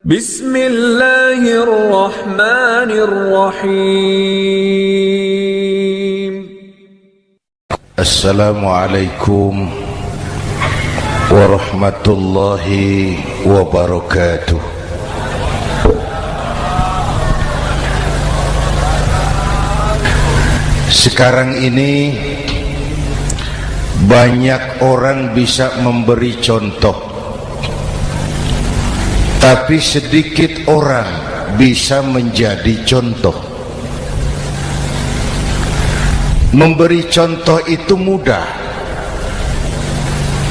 Bismillahirrahmanirrahim. Assalamualaikum warahmatullahi wabarakatuh. Sekarang ini banyak orang bisa memberi contoh tapi sedikit orang bisa menjadi contoh. Memberi contoh itu mudah.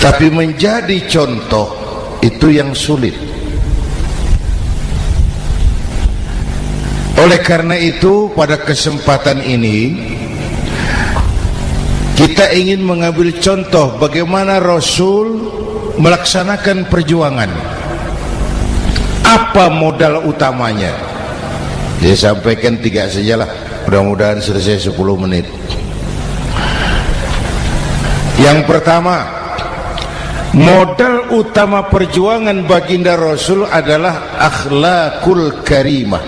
Tapi menjadi contoh itu yang sulit. Oleh karena itu pada kesempatan ini kita ingin mengambil contoh bagaimana Rasul melaksanakan perjuangan. Apa modal utamanya? Saya sampaikan tiga sajalah. Mudah-mudahan selesai 10 menit. Yang pertama, modal utama perjuangan baginda Rasul adalah akhlakul karimah.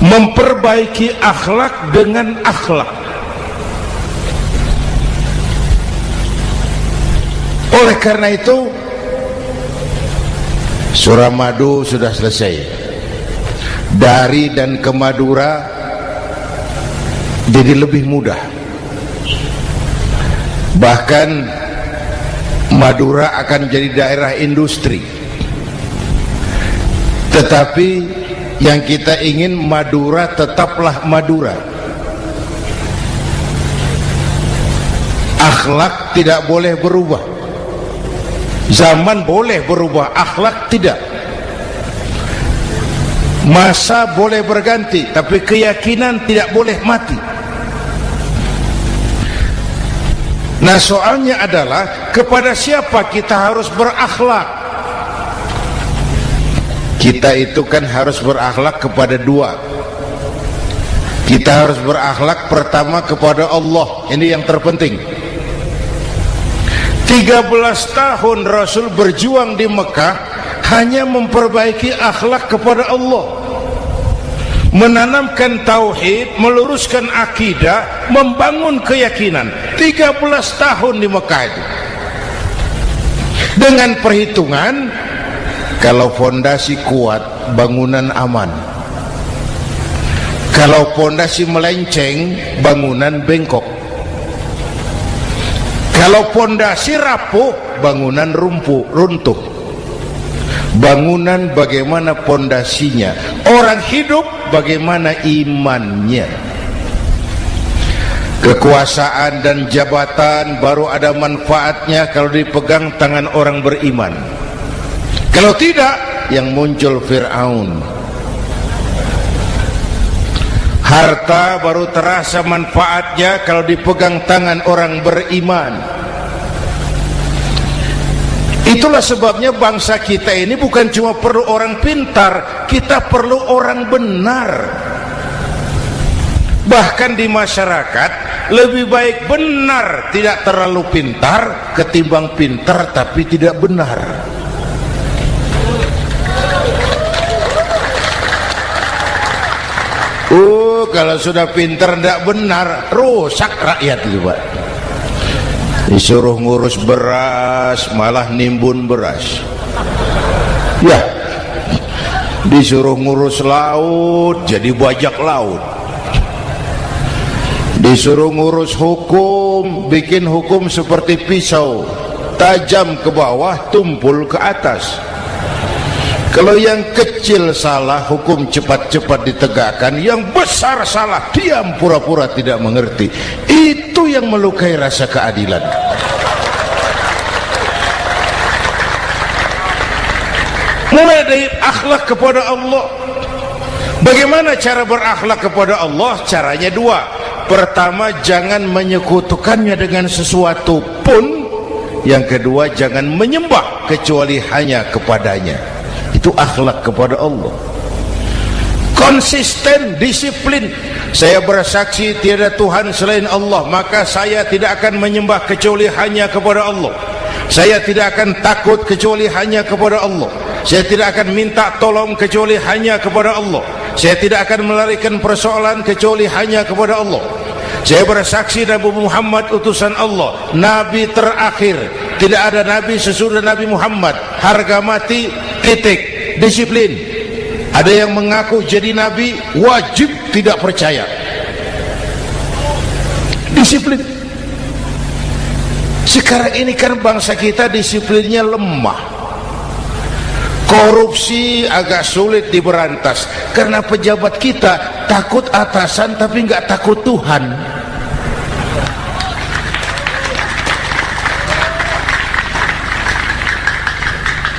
Memperbaiki akhlak dengan akhlak. Oleh karena itu Surah Madu sudah selesai. Dari dan ke Madura Jadi lebih mudah. Bahkan Madura akan jadi daerah industri. Tetapi Yang kita ingin Madura tetaplah Madura. Akhlak tidak boleh berubah Zaman boleh berubah, akhlak tidak. Masa boleh berganti, tapi keyakinan tidak boleh mati. Nah soalnya adalah kepada siapa kita harus berakhlak? Kita itu kan harus berakhlak kepada dua. Kita harus berakhlak pertama kepada Allah. Ini yang terpenting. 13 tahun Rasul berjuang di Mekah hanya memperbaiki akhlak kepada Allah. Menanamkan tauhid meluruskan akidah membangun keyakinan. 13 tahun di Mekah itu. Dengan perhitungan kalau fondasi kuat bangunan aman. Kalau fondasi melenceng bangunan bengkok kalau pondasi rapuh bangunan rumpuh runtuh. Bangunan bagaimana pondasinya? Orang hidup bagaimana imannya? Kekuasaan dan jabatan baru ada manfaatnya kalau dipegang tangan orang beriman. Kalau tidak yang muncul Fir'aun. Harta baru terasa manfaatnya kalau dipegang tangan orang beriman itulah sebabnya bangsa kita ini bukan cuma perlu orang pintar kita perlu orang benar bahkan di masyarakat lebih baik benar tidak terlalu pintar ketimbang pintar tapi tidak benar Oh, kalau sudah pinter tidak benar, rusak rakyat itu, Pak. Disuruh ngurus beras, malah nimbun beras. Ya, disuruh ngurus laut, jadi bajak laut. Disuruh ngurus hukum, bikin hukum seperti pisau, tajam ke bawah, tumpul ke atas. Kalau yang kecil salah hukum cepat-cepat ditegakkan. Yang besar salah diam pura-pura tidak mengerti. Itu yang melukai rasa keadilan. Mulai dari akhlak kepada Allah. Bagaimana cara berakhlak kepada Allah? Caranya dua. Pertama jangan menyekutukannya dengan sesuatu pun. Yang kedua jangan menyembah kecuali hanya kepadanya itu akhlak kepada Allah. Konsisten disiplin. Saya bersaksi tiada Tuhan selain Allah maka saya tidak akan menyembah kecuali hanya kepada Allah. Saya tidak akan takut kecuali hanya kepada Allah. Saya tidak akan minta tolong kecuali hanya kepada Allah. Saya tidak akan melarikan persoalan kecuali hanya kepada Allah. Saya bersaksi Nabi Muhammad utusan Allah. Nabi terakhir. Tidak ada Nabi sesudah Nabi Muhammad. Harga mati titik disiplin. Ada yang mengaku jadi Nabi wajib tidak percaya. Disiplin. Sekarang ini kan bangsa kita disiplinnya lemah. Korupsi agak sulit diberantas. Karena pejabat kita takut atasan tapi nggak takut Tuhan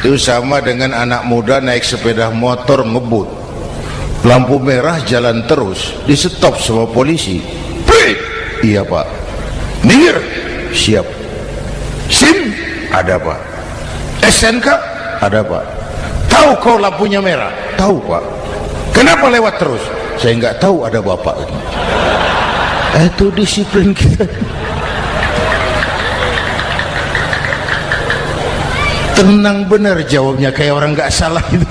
itu sama dengan anak muda naik sepeda motor ngebut. Lampu merah jalan terus di stop sama polisi. Break. iya pak. Minggir! Siap. SIM? Ada pak. SNK ada pak. Tahu kau lampunya merah? Tahu pak. Kenapa lewat terus? Saya nggak tahu ada bapak itu disiplin kita tenang benar jawabnya kayak orang nggak salah itu.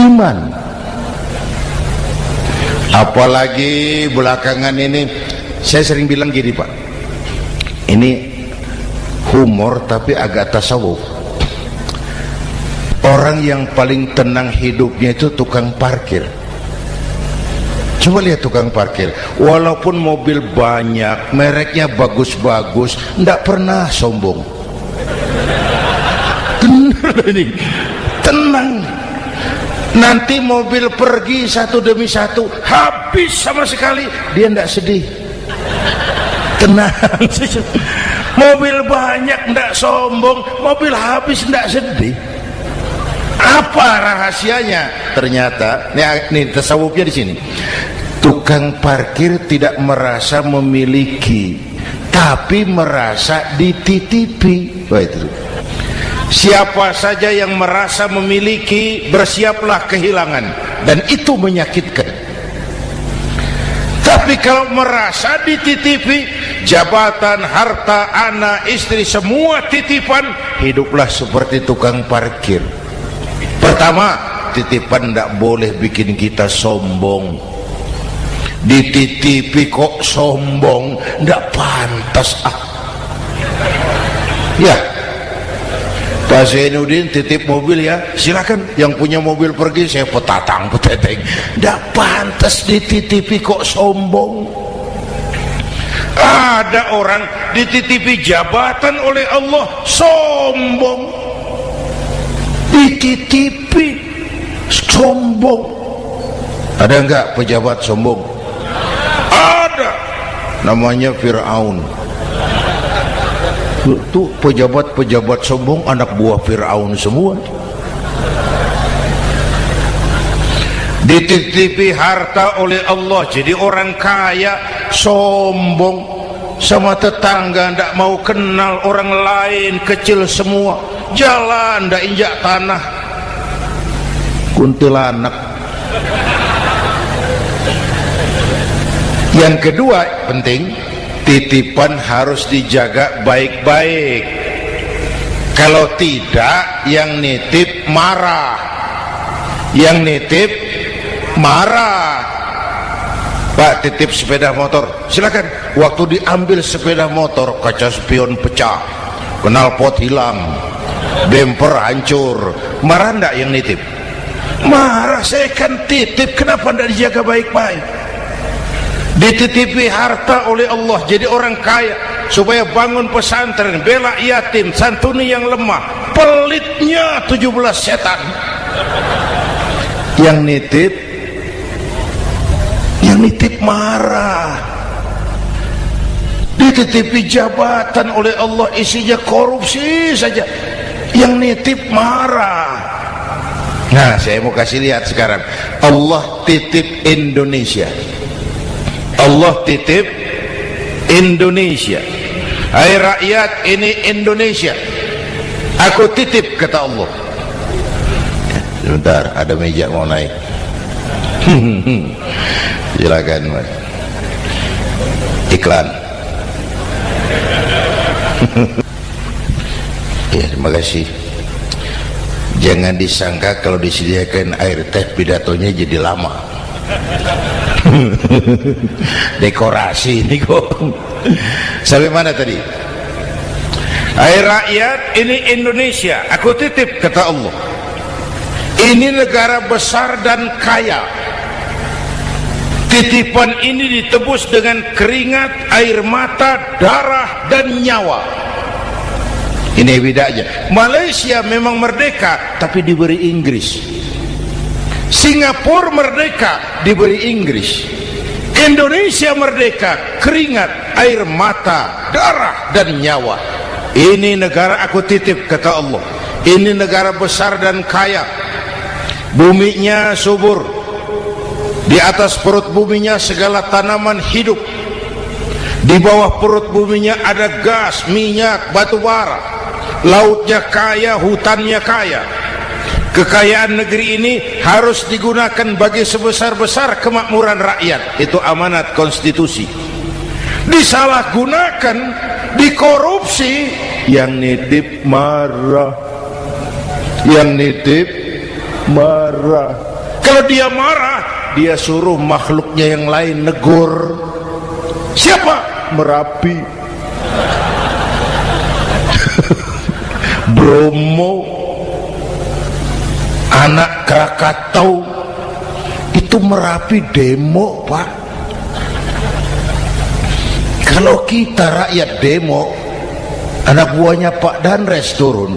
Iman. Apalagi belakangan ini saya sering bilang gini pak. Ini humor tapi agak tasawuf. Orang yang paling tenang hidupnya itu tukang parkir coba lihat tukang parkir. Walaupun mobil banyak mereknya bagus-bagus tidak pernah sombong. Tenang ini. Tenang. Nanti mobil pergi satu demi satu habis sama sekali. Dia tidak sedih. Tenang. Mobil banyak tidak sombong mobil habis tidak sedih apa rahasianya? Ternyata ini, ini tasawufnya di sini. Tukang parkir tidak merasa memiliki tapi merasa dititipi. Wah, itu. Siapa saja yang merasa memiliki bersiaplah kehilangan. Dan itu menyakitkan. Tapi kalau merasa dititipi jabatan, harta, anak, istri semua titipan hiduplah seperti tukang parkir pertama titipan tidak boleh bikin kita sombong. Dititipi kok sombong tidak pantas ah. Ya. Pak Zainuddin titip mobil ya. Silakan yang punya mobil pergi saya petatang peteteng. Tidak pantas dititipi kok sombong. Ada orang dititipi jabatan oleh Allah sombong dititipi sombong. Ada enggak pejabat sombong? Ada. Namanya Fir'aun. Itu pejabat-pejabat sombong anak buah Fir'aun semua. Dititipi harta oleh Allah jadi orang kaya sombong. Sama tetangga tidak mau kenal orang lain kecil semua jalan tidak injak tanah. Kuntilanak. Yang kedua penting titipan harus dijaga baik-baik. Kalau tidak yang nitip marah. Yang nitip marah. Pak titip sepeda motor. Silakan waktu diambil sepeda motor kaca spion pecah. Knalpot hilang bemper hancur. Marah enggak yang nitip? Marah saya kan titip. Kenapa enggak dijaga baik-baik? Dititipi harta oleh Allah. Jadi orang kaya. Supaya bangun pesantren bela yatim santuni yang lemah. Pelitnya 17 setan. Yang nitip? Yang nitip marah. Dititipi jabatan oleh Allah. Isinya korupsi saja yang nitip marah. Nah saya mau kasih lihat sekarang. Allah titip Indonesia. Allah titip Indonesia. Hai rakyat ini Indonesia. Aku titip kata Allah. Sebentar ada meja mau naik. Silakan mas. Iklan ya terima kasih. Jangan disangka kalau disediakan air teh pidatonya jadi lama. Dekorasi ini kok. Sampai mana tadi? Hai rakyat ini Indonesia. Aku titip kata Allah. Ini negara besar dan kaya. Titipan ini ditebus dengan keringat air mata darah dan nyawa ini bedanya Malaysia memang merdeka tapi diberi Inggris. Singapura merdeka diberi Inggris. Indonesia merdeka keringat air mata darah dan nyawa. Ini negara aku titip kata Allah. Ini negara besar dan kaya. Buminya subur. Di atas perut buminya segala tanaman hidup. Di bawah perut buminya ada gas, minyak, batu bara lautnya kaya, hutannya kaya. Kekayaan negeri ini harus digunakan bagi sebesar-besar kemakmuran rakyat. Itu amanat konstitusi. Disalahgunakan dikorupsi yang nitip marah. Yang nitip marah. Kalau dia marah dia suruh makhluknya yang lain negur. Siapa? Merapi Bromo anak Krakatau itu merapi demo pak. Kalau kita rakyat demo anak buahnya Pak Danres turun.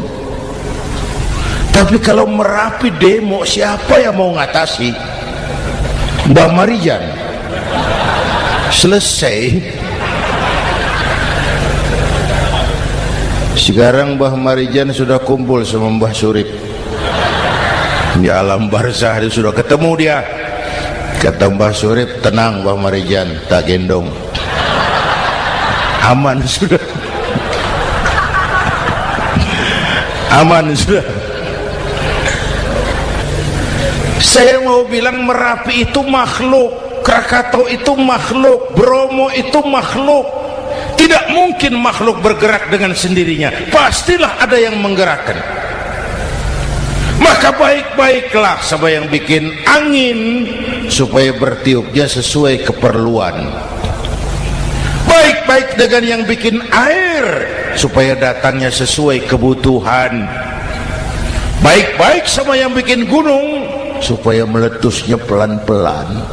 Tapi kalau merapi demo siapa yang mau ngatasi? Mbah Marijan. Selesai sekarang Mbah Marijan sudah kumpul sama Mbah Surip. Di alam barzah dia sudah ketemu dia. Kata Mbah Surip tenang Mbah Marijan tak gendong. Aman sudah. Aman sudah. Saya mau bilang Merapi itu makhluk Krakatau itu makhluk Bromo itu makhluk tidak mungkin makhluk bergerak dengan sendirinya. Pastilah ada yang menggerakkan. Maka baik-baiklah sama yang bikin angin supaya bertiupnya sesuai keperluan. Baik-baik dengan yang bikin air supaya datangnya sesuai kebutuhan. Baik-baik sama yang bikin gunung supaya meletusnya pelan-pelan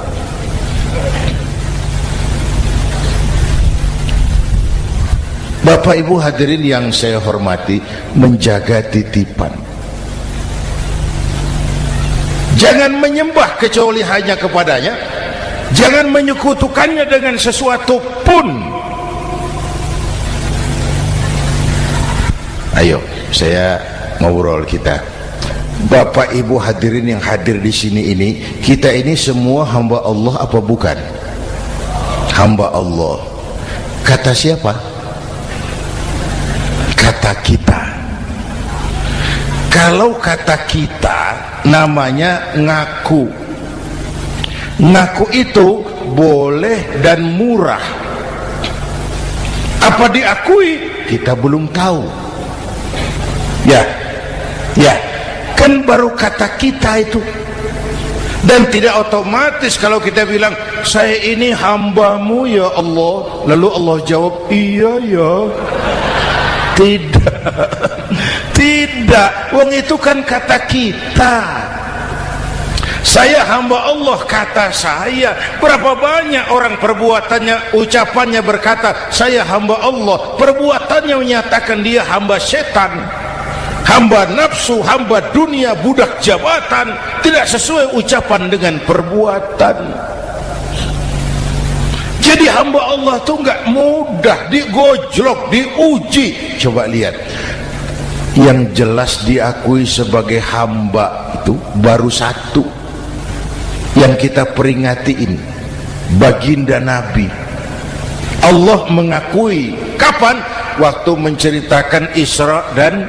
Bapak Ibu hadirin yang saya hormati menjaga titipan. Jangan menyembah kecuali hanya kepadanya. Jangan menyekutukannya dengan sesuatu pun. Ayo saya ngobrol kita. Bapak Ibu hadirin yang hadir di sini ini kita ini semua hamba Allah apa bukan? Hamba Allah. Kata siapa kata kita. Kalau kata kita namanya ngaku. Ngaku itu boleh dan murah. Apa diakui? Kita belum tahu. Ya ya. Kan baru kata kita itu. Dan tidak otomatis kalau kita bilang saya ini hambamu ya Allah. Lalu Allah jawab iya ya tidak. Tidak. Wong itu kan kata kita. Saya hamba Allah kata saya. Berapa banyak orang perbuatannya ucapannya berkata saya hamba Allah. Perbuatannya menyatakan dia hamba setan hamba nafsu hamba dunia budak jabatan. Tidak sesuai ucapan dengan perbuatan jadi hamba Allah itu enggak mudah digojlok diuji. Coba lihat. Yang jelas diakui sebagai hamba itu baru satu yang kita peringati ini baginda Nabi. Allah mengakui kapan? Waktu menceritakan Isra dan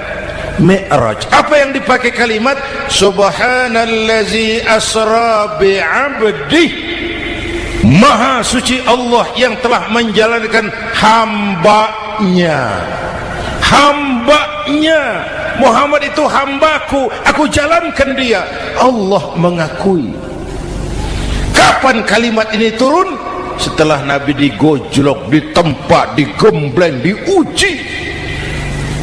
Mi'raj. Apa yang dipakai kalimat? Subhanallazi asra bi'abdi maha suci Allah yang telah menjalankan hambanya. Hambanya. Muhammad itu hambaku. Aku jalankan dia. Allah mengakui. Kapan kalimat ini turun? Setelah Nabi digojlok ditempa digembleng diuji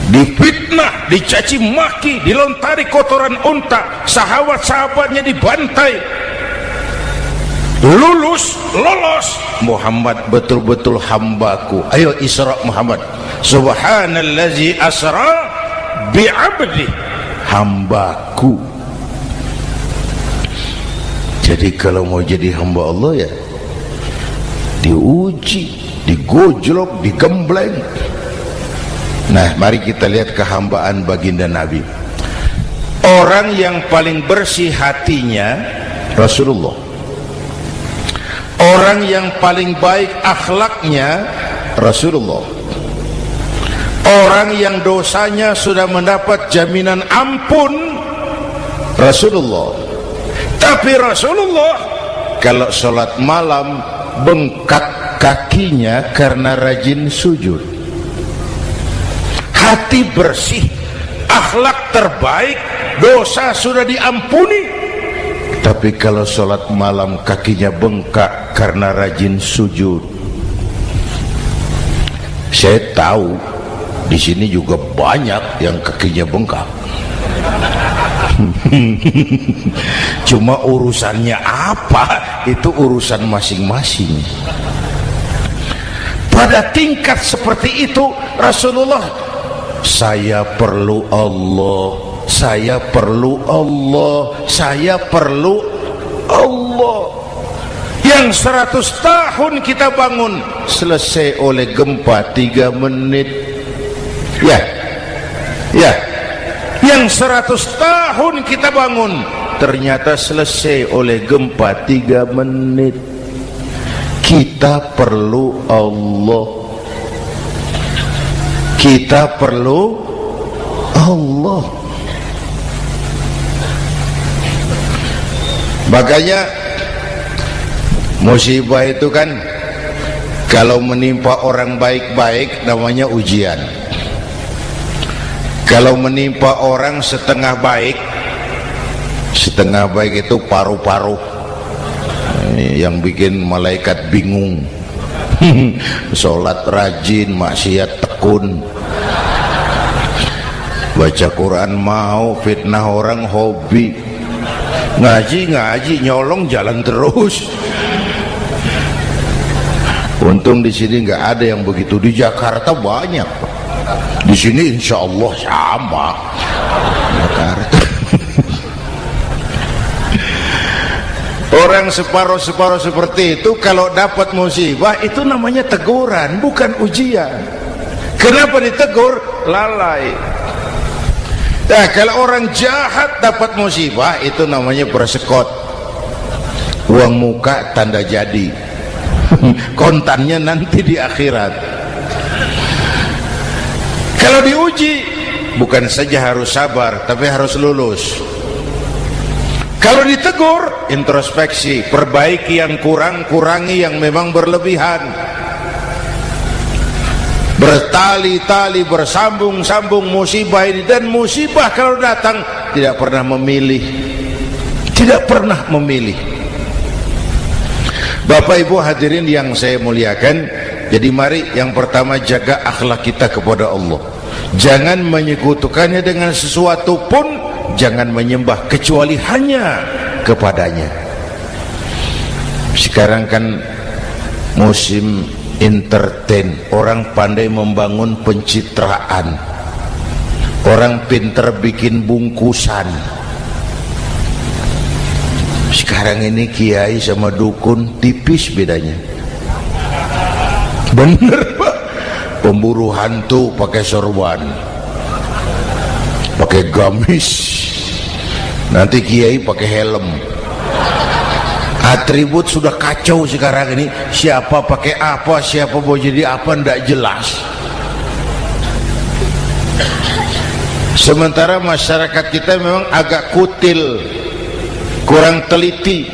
difitnah dicaci maki dilontari kotoran unta. Sahabat-sahabatnya dibantai lulus lolos. Muhammad betul-betul hambaku. Ayo Isra Muhammad. Subhanallazi asra bi'abdi. Hambaku. Jadi kalau mau jadi hamba Allah ya diuji digojlok digembleng. Nah mari kita lihat kehambaan baginda Nabi. Orang yang paling bersih hatinya Rasulullah orang yang paling baik akhlaknya Rasulullah. Orang yang dosanya sudah mendapat jaminan ampun Rasulullah. Tapi Rasulullah kalau sholat malam bengkak kakinya karena rajin sujud. Hati bersih akhlak terbaik dosa sudah diampuni tapi kalau sholat malam kakinya bengkak karena rajin sujud. Saya tahu di sini juga banyak yang kakinya bengkak. Cuma urusannya apa? Itu urusan masing-masing. Pada tingkat seperti itu Rasulullah saya perlu Allah saya perlu Allah. Saya perlu Allah. Yang seratus tahun kita bangun. Selesai oleh gempa tiga menit. Ya. Ya. Yang seratus tahun kita bangun. Ternyata selesai oleh gempa tiga menit. Kita perlu Allah. Kita perlu Allah makanya musibah itu kan kalau menimpa orang baik-baik namanya ujian. Kalau menimpa orang setengah baik setengah baik itu paru-paru. Yang bikin malaikat bingung. Sholat rajin maksiat tekun. Baca Quran mau fitnah orang hobi ngaji ngaji nyolong jalan terus. Untung di sini nggak ada yang begitu. Di Jakarta banyak di sini insya Allah sama. Jakarta. Orang separuh-separuh seperti itu kalau dapat musibah itu namanya teguran bukan ujian. Kenapa ditegur? Lalai Nah, kalau orang jahat dapat musibah itu namanya bersekot. Uang muka tanda jadi. Kontannya nanti di akhirat. Kalau diuji bukan saja harus sabar tapi harus lulus. Kalau ditegur introspeksi, perbaiki yang kurang, kurangi yang memang berlebihan bertali-tali bersambung-sambung musibah ini. Dan musibah kalau datang tidak pernah memilih. Tidak pernah memilih. Bapak Ibu hadirin yang saya muliakan jadi mari yang pertama jaga akhlak kita kepada Allah. Jangan menyekutukannya dengan sesuatu pun jangan menyembah kecuali hanya kepadanya. Sekarang kan musim entertain. Orang pandai membangun pencitraan. Orang pinter bikin bungkusan. Sekarang ini kiai sama dukun tipis bedanya. Bener pak. Pemburu hantu pakai sorban. Pakai gamis. Nanti kiai pakai helm atribut sudah kacau sekarang ini. Siapa pakai apa siapa mau jadi apa tidak jelas. Sementara masyarakat kita memang agak kutil kurang teliti.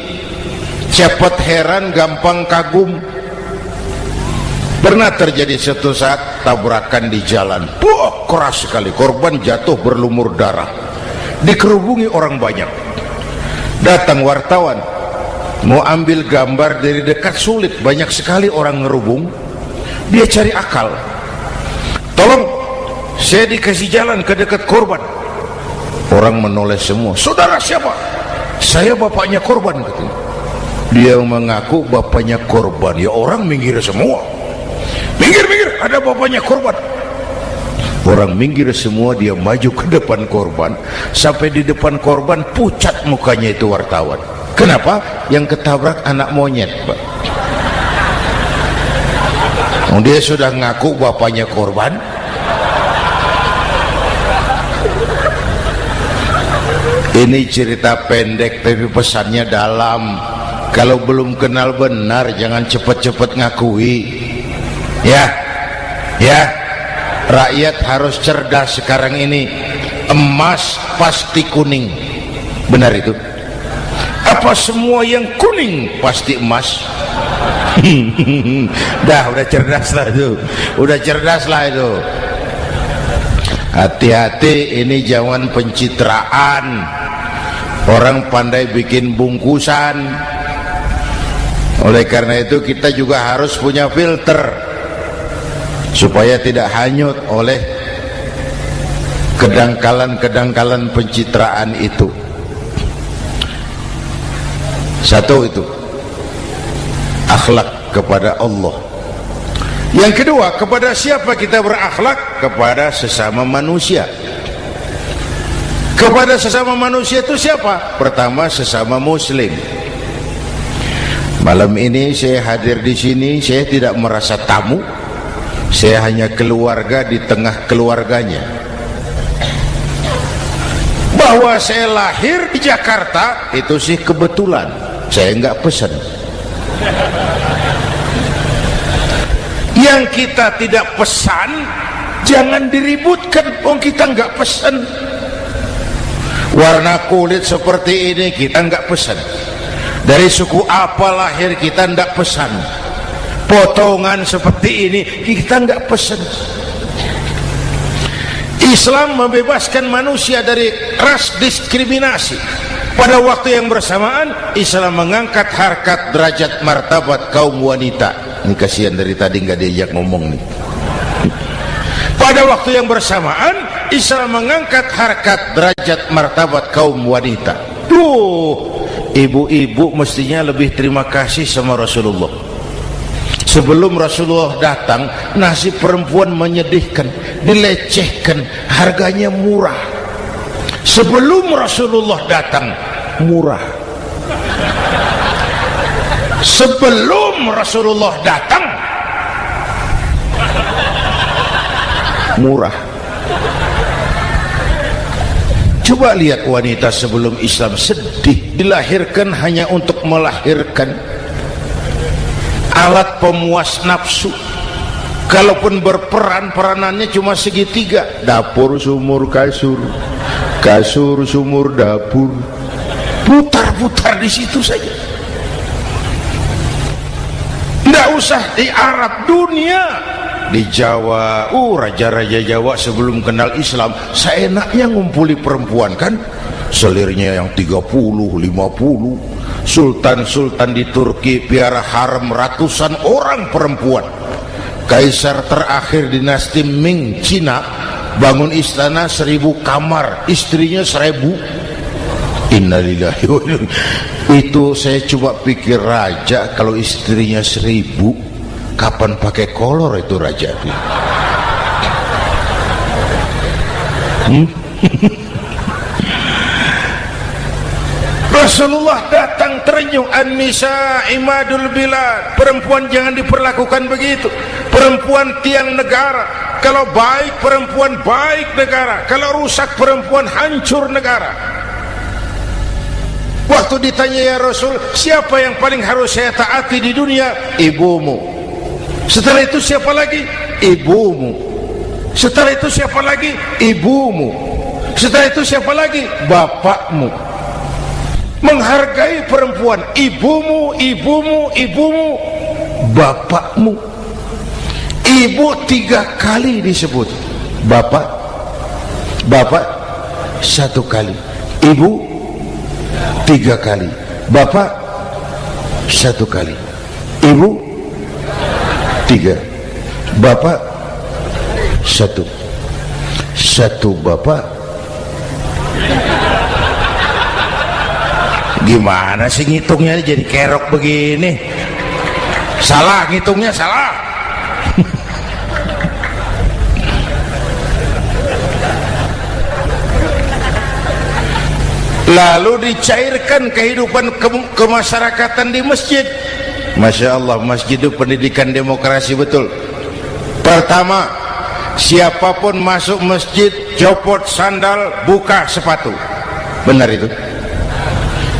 Cepat heran gampang kagum. Pernah terjadi satu saat tabrakan di jalan. Wah, keras sekali. Korban jatuh berlumur darah. Dikerubungi orang banyak. Datang wartawan mau ambil gambar dari dekat sulit banyak sekali orang ngerubung. Dia cari akal. Tolong saya dikasih jalan ke dekat korban. Orang menoleh semua. Saudara siapa? Saya bapaknya korban katanya. Dia mengaku bapaknya korban. Ya orang minggir semua. Minggir minggir ada bapaknya korban. Orang minggir semua dia maju ke depan korban. Sampai di depan korban pucat mukanya itu wartawan kenapa? Yang ketabrak anak monyet Pak. Oh, dia sudah ngaku bapaknya korban. Ini cerita pendek tapi pesannya dalam. Kalau belum kenal benar jangan cepat-cepat ngakui. Ya ya. Rakyat harus cerdas sekarang ini. Emas pasti kuning. Benar itu apa semua yang kuning? Pasti emas. Dah udah cerdas lah itu. Udah cerdas lah itu. Hati-hati ini jangan pencitraan. Orang pandai bikin bungkusan. Oleh karena itu kita juga harus punya filter. Supaya tidak hanyut oleh kedangkalan-kedangkalan pencitraan itu satu itu akhlak kepada Allah yang kedua kepada siapa kita berakhlak kepada sesama manusia kepada sesama manusia itu siapa pertama sesama muslim Malam ini saya hadir di sini, saya tidak merasa tamu. Saya hanya keluarga di tengah keluarganya. Bahwa saya lahir di Jakarta itu sih kebetulan. Saya enggak pesan. Yang kita tidak pesan, jangan diributkan. Oh kita enggak pesan. Warna kulit seperti ini kita enggak pesan dari suku apa lahir kita tidak pesan potongan seperti ini kita tidak pesan Islam membebaskan manusia dari ras diskriminasi pada waktu yang bersamaan Islam mengangkat harkat derajat martabat kaum wanita. Ini kasihan dari tadi nggak diajak ngomong nih. Pada waktu yang bersamaan Islam mengangkat harkat derajat martabat kaum wanita. Tuh ibu-ibu mestinya lebih terima kasih sama Rasulullah. Sebelum Rasulullah datang nasib perempuan menyedihkan dilecehkan harganya murah sebelum Rasulullah datang murah. Sebelum Rasulullah datang murah. Coba lihat wanita sebelum Islam sedih dilahirkan hanya untuk melahirkan. Alat pemuas nafsu. Kalaupun berperan peranannya cuma segitiga. Dapur sumur kasur kasur sumur dapur. Putar-putar di situ saja. Tidak usah di Arab dunia. Di Jawa uh raja-raja Jawa sebelum kenal Islam seenaknya ngumpuli perempuan kan? Selirnya yang 30 50 sultan-sultan di Turki piara harem ratusan orang perempuan. Kaisar terakhir dinasti Ming Cina bangun istana seribu kamar istrinya seribu. Innalillahi itu saya coba pikir raja kalau istrinya seribu kapan pakai kolor itu raja? Hmm? Rasulullah datang terenyuh An-Nisa imadul bilad. Perempuan jangan diperlakukan begitu. Perempuan tiang negara Kalau baik perempuan baik negara. Kalau rusak perempuan hancur negara. Waktu ditanya ya Rasul Siapa yang paling harus saya taati di dunia? Ibumu. Setelah itu siapa lagi? Ibumu. Setelah itu siapa lagi? Ibumu. Setelah itu siapa lagi? Bapakmu. Menghargai perempuan. Ibumu ibumu ibumu. Bapakmu ibu tiga kali disebut. Bapak bapak satu kali. Ibu tiga kali. Bapak satu kali. Ibu tiga. Bapak satu. Satu bapak. Gimana sih ngitungnya jadi kerok begini? Salah ngitungnya salah lalu dicairkan kehidupan ke kemasyarakatan di masjid. Masya Allah masjid itu pendidikan demokrasi betul. Pertama siapa pun masuk masjid copot sandal buka sepatu. Benar itu?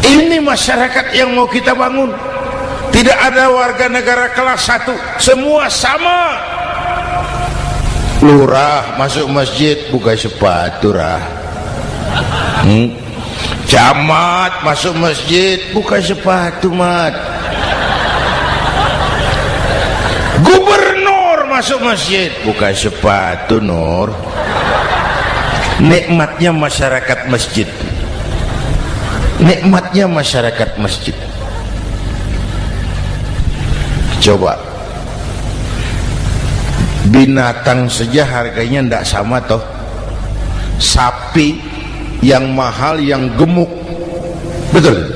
Ini masyarakat yang mau kita bangun. Tidak ada warga negara kelas satu. Semua sama. Lurah masuk masjid buka sepatu rah. Hmm? Camat masuk masjid buka sepatu mat. Gubernur masuk masjid buka sepatu nur. Nikmatnya masyarakat masjid. Nikmatnya masyarakat masjid. Coba. Binatang saja harganya tidak sama toh. Sapi yang mahal yang gemuk. Betul.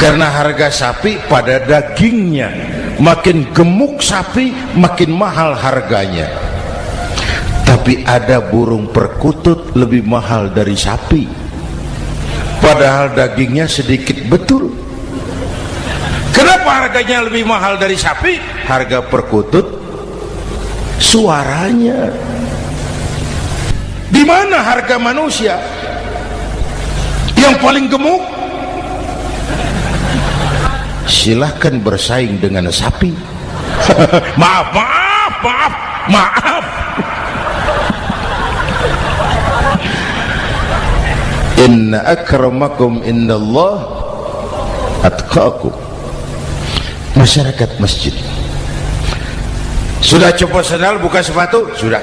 Karena harga sapi pada dagingnya. Makin gemuk sapi makin mahal harganya. Tapi ada burung perkutut lebih mahal dari sapi. Padahal dagingnya sedikit betul. Kenapa harganya lebih mahal dari sapi? Harga perkutut suaranya. Di mana harga manusia yang paling gemuk? Silahkan bersaing dengan sapi. Maaf maaf maaf maaf. Inna akramakum indallah atqakum. Masyarakat masjid. Sudah copot sandal buka sepatu? Sudah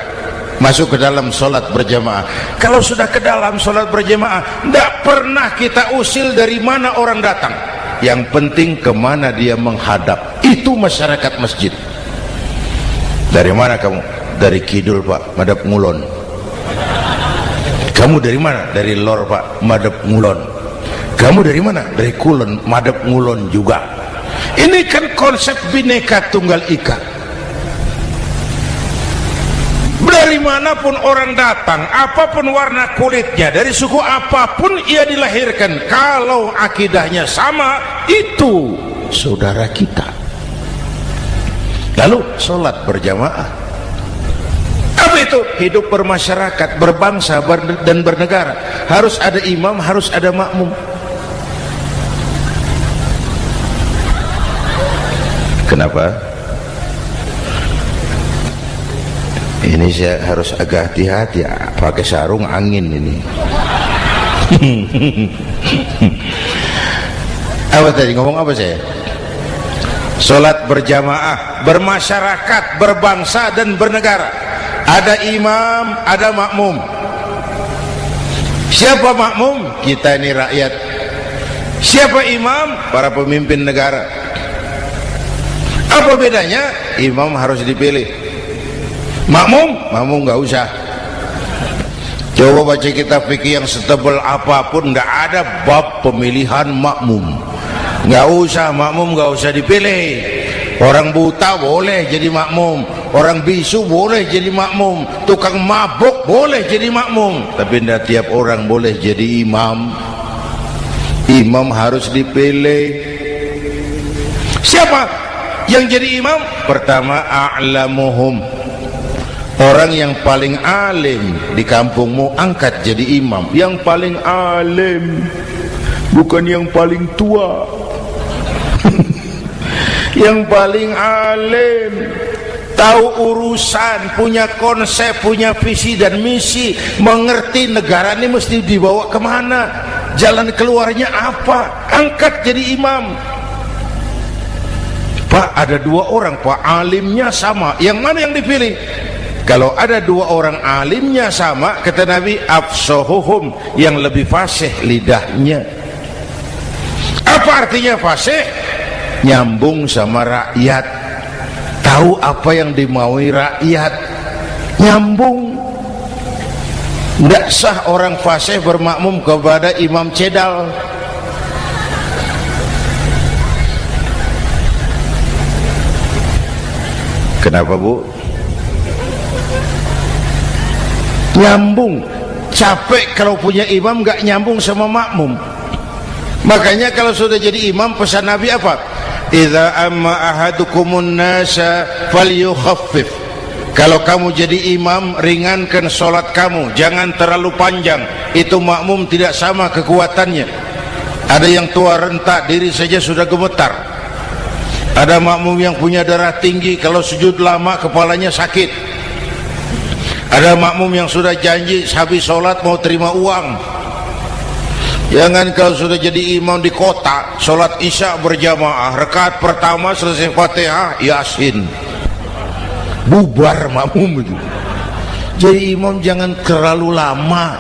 masuk ke dalam solat berjamaah. Kalau sudah ke dalam solat berjamaah tidak pernah kita usil dari mana orang datang. Yang penting ke mana dia menghadap. Itu masyarakat masjid. Dari mana kamu? Dari kidul pak. Madap ngulon. Kamu dari mana? Dari lor pak. Madap ngulon. Kamu dari mana? Dari kulon. Madap ngulon juga. Ini kan konsep bineka tunggal ika dari mana pun orang datang apa pun warna kulitnya dari suku apa pun ia dilahirkan kalau akidahnya sama itu saudara kita. Lalu sholat berjamaah. Apa itu? Hidup bermasyarakat berbangsa ber dan bernegara. Harus ada imam harus ada makmum. Kenapa ini saya harus agak hati-hati pakai sarung angin ini. Apa tadi ngomong apa saya? Sholat berjamaah bermasyarakat berbangsa dan bernegara. Ada imam ada makmum. Siapa makmum? Kita ini rakyat. Siapa imam? Para pemimpin negara. Apa bedanya? Imam harus dipilih makmum? Makmum nggak usah. Coba baca kitab fikih yang setebal apa pun nggak ada bab pemilihan makmum. Nggak usah makmum nggak usah dipilih. Orang buta boleh jadi makmum. Orang bisu boleh jadi makmum. Tukang mabuk boleh jadi makmum. Tapi tidak tiap orang boleh jadi imam. Imam harus dipilih. Siapa yang jadi imam? Pertama a'lamuhum orang yang paling alim di kampungmu angkat jadi imam. Yang paling alim bukan yang paling tua. Yang paling alim tahu urusan punya konsep punya visi dan misi mengerti negara ini mesti dibawa ke mana jalan keluarnya apa angkat jadi imam. Pak ada dua orang Pak. Alimnya sama. Yang mana yang dipilih kalau ada dua orang alimnya sama kata Nabi afsohuhum yang lebih fasih lidahnya. Apa artinya fasih? Nyambung sama rakyat. Tahu apa yang dimaui rakyat? Nyambung. Tidak sah orang fasih bermakmum kepada imam cedal. Kenapa bu? Nyambung. Capek kalau punya imam gak nyambung sama makmum. Makanya kalau sudah jadi imam pesan Nabi apa? Iza amma ahadukumun nasa falyukhaffif. Kalau kamu jadi imam ringankan solat kamu. Jangan terlalu panjang. Itu makmum tidak sama kekuatannya. Ada yang tua rentak diri saja sudah gemetar. Ada makmum yang punya darah tinggi kalau sujud lama kepalanya sakit ada makmum yang sudah janji habis sholat mau terima uang. Jangan kalau sudah jadi imam di kota sholat isya berjamaah. Rekat pertama selesai fatihah yasin. Bubar makmum itu. Jadi imam jangan terlalu lama.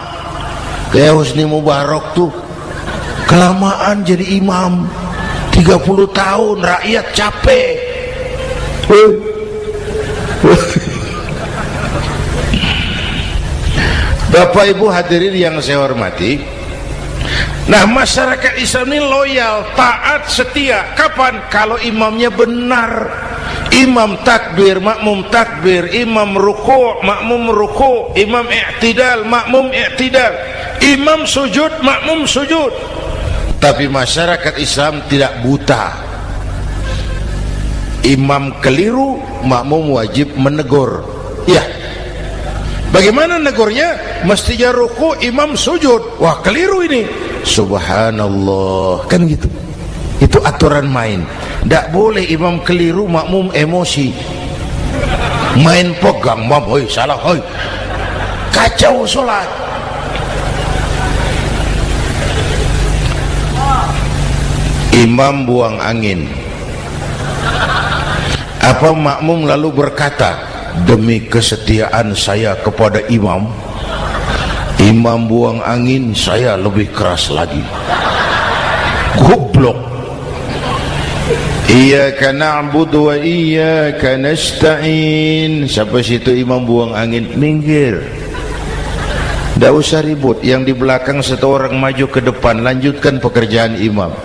Kayak Husni Mubarak tuh kelamaan jadi imam. 30 tahun rakyat capek Bapak Ibu hadirin yang saya hormati Nah masyarakat Islam ini loyal, taat, setia. Kapan? Kalau imamnya benar. Imam takbir, makmum takbir. Imam ruku, makmum ruku. Imam i'tidal, makmum i'tidal. Imam sujud, makmum sujud. Tapi masyarakat Islam tidak buta. Imam keliru makmum wajib menegur. Ya bagaimana negurnya mestinya ruku imam sujud. Wah keliru ini. Subhanallah. Kan gitu. Itu aturan main. Tidak boleh imam keliru makmum emosi. Main pegang mam hoi salah hoi. Kacau solat. Imam buang angin. Apa makmum lalu berkata demi kesetiaan saya kepada imam imam buang angin saya lebih keras lagi. Goblok. Iyaka na'budu wa iyaka nasta'in. Siapa situ imam buang angin? Minggir. Tak usah ribut. Yang di belakang satu orang maju ke depan Lanjutkan pekerjaan imam.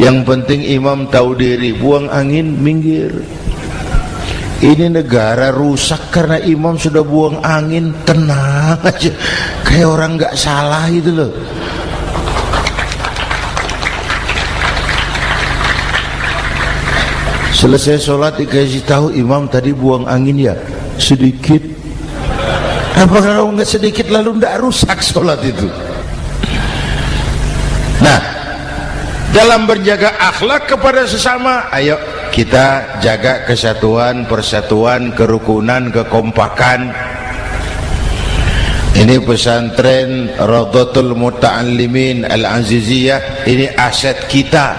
Yang penting imam tahu diri buang angin minggir ini negara rusak karena imam sudah buang angin. Tenang aja. Kayak orang nggak salah itu loh. Selesai sholat dikasih tahu imam tadi buang angin ya? Sedikit. Apa kalau nggak sedikit lalu nggak rusak sholat itu? Nah dalam berjaga akhlak kepada sesama ayo kita jaga kesatuan persatuan kerukunan kekompakan. Ini pesantren Radhatul Muta'allimin Al-Aziziyah. Ini aset kita.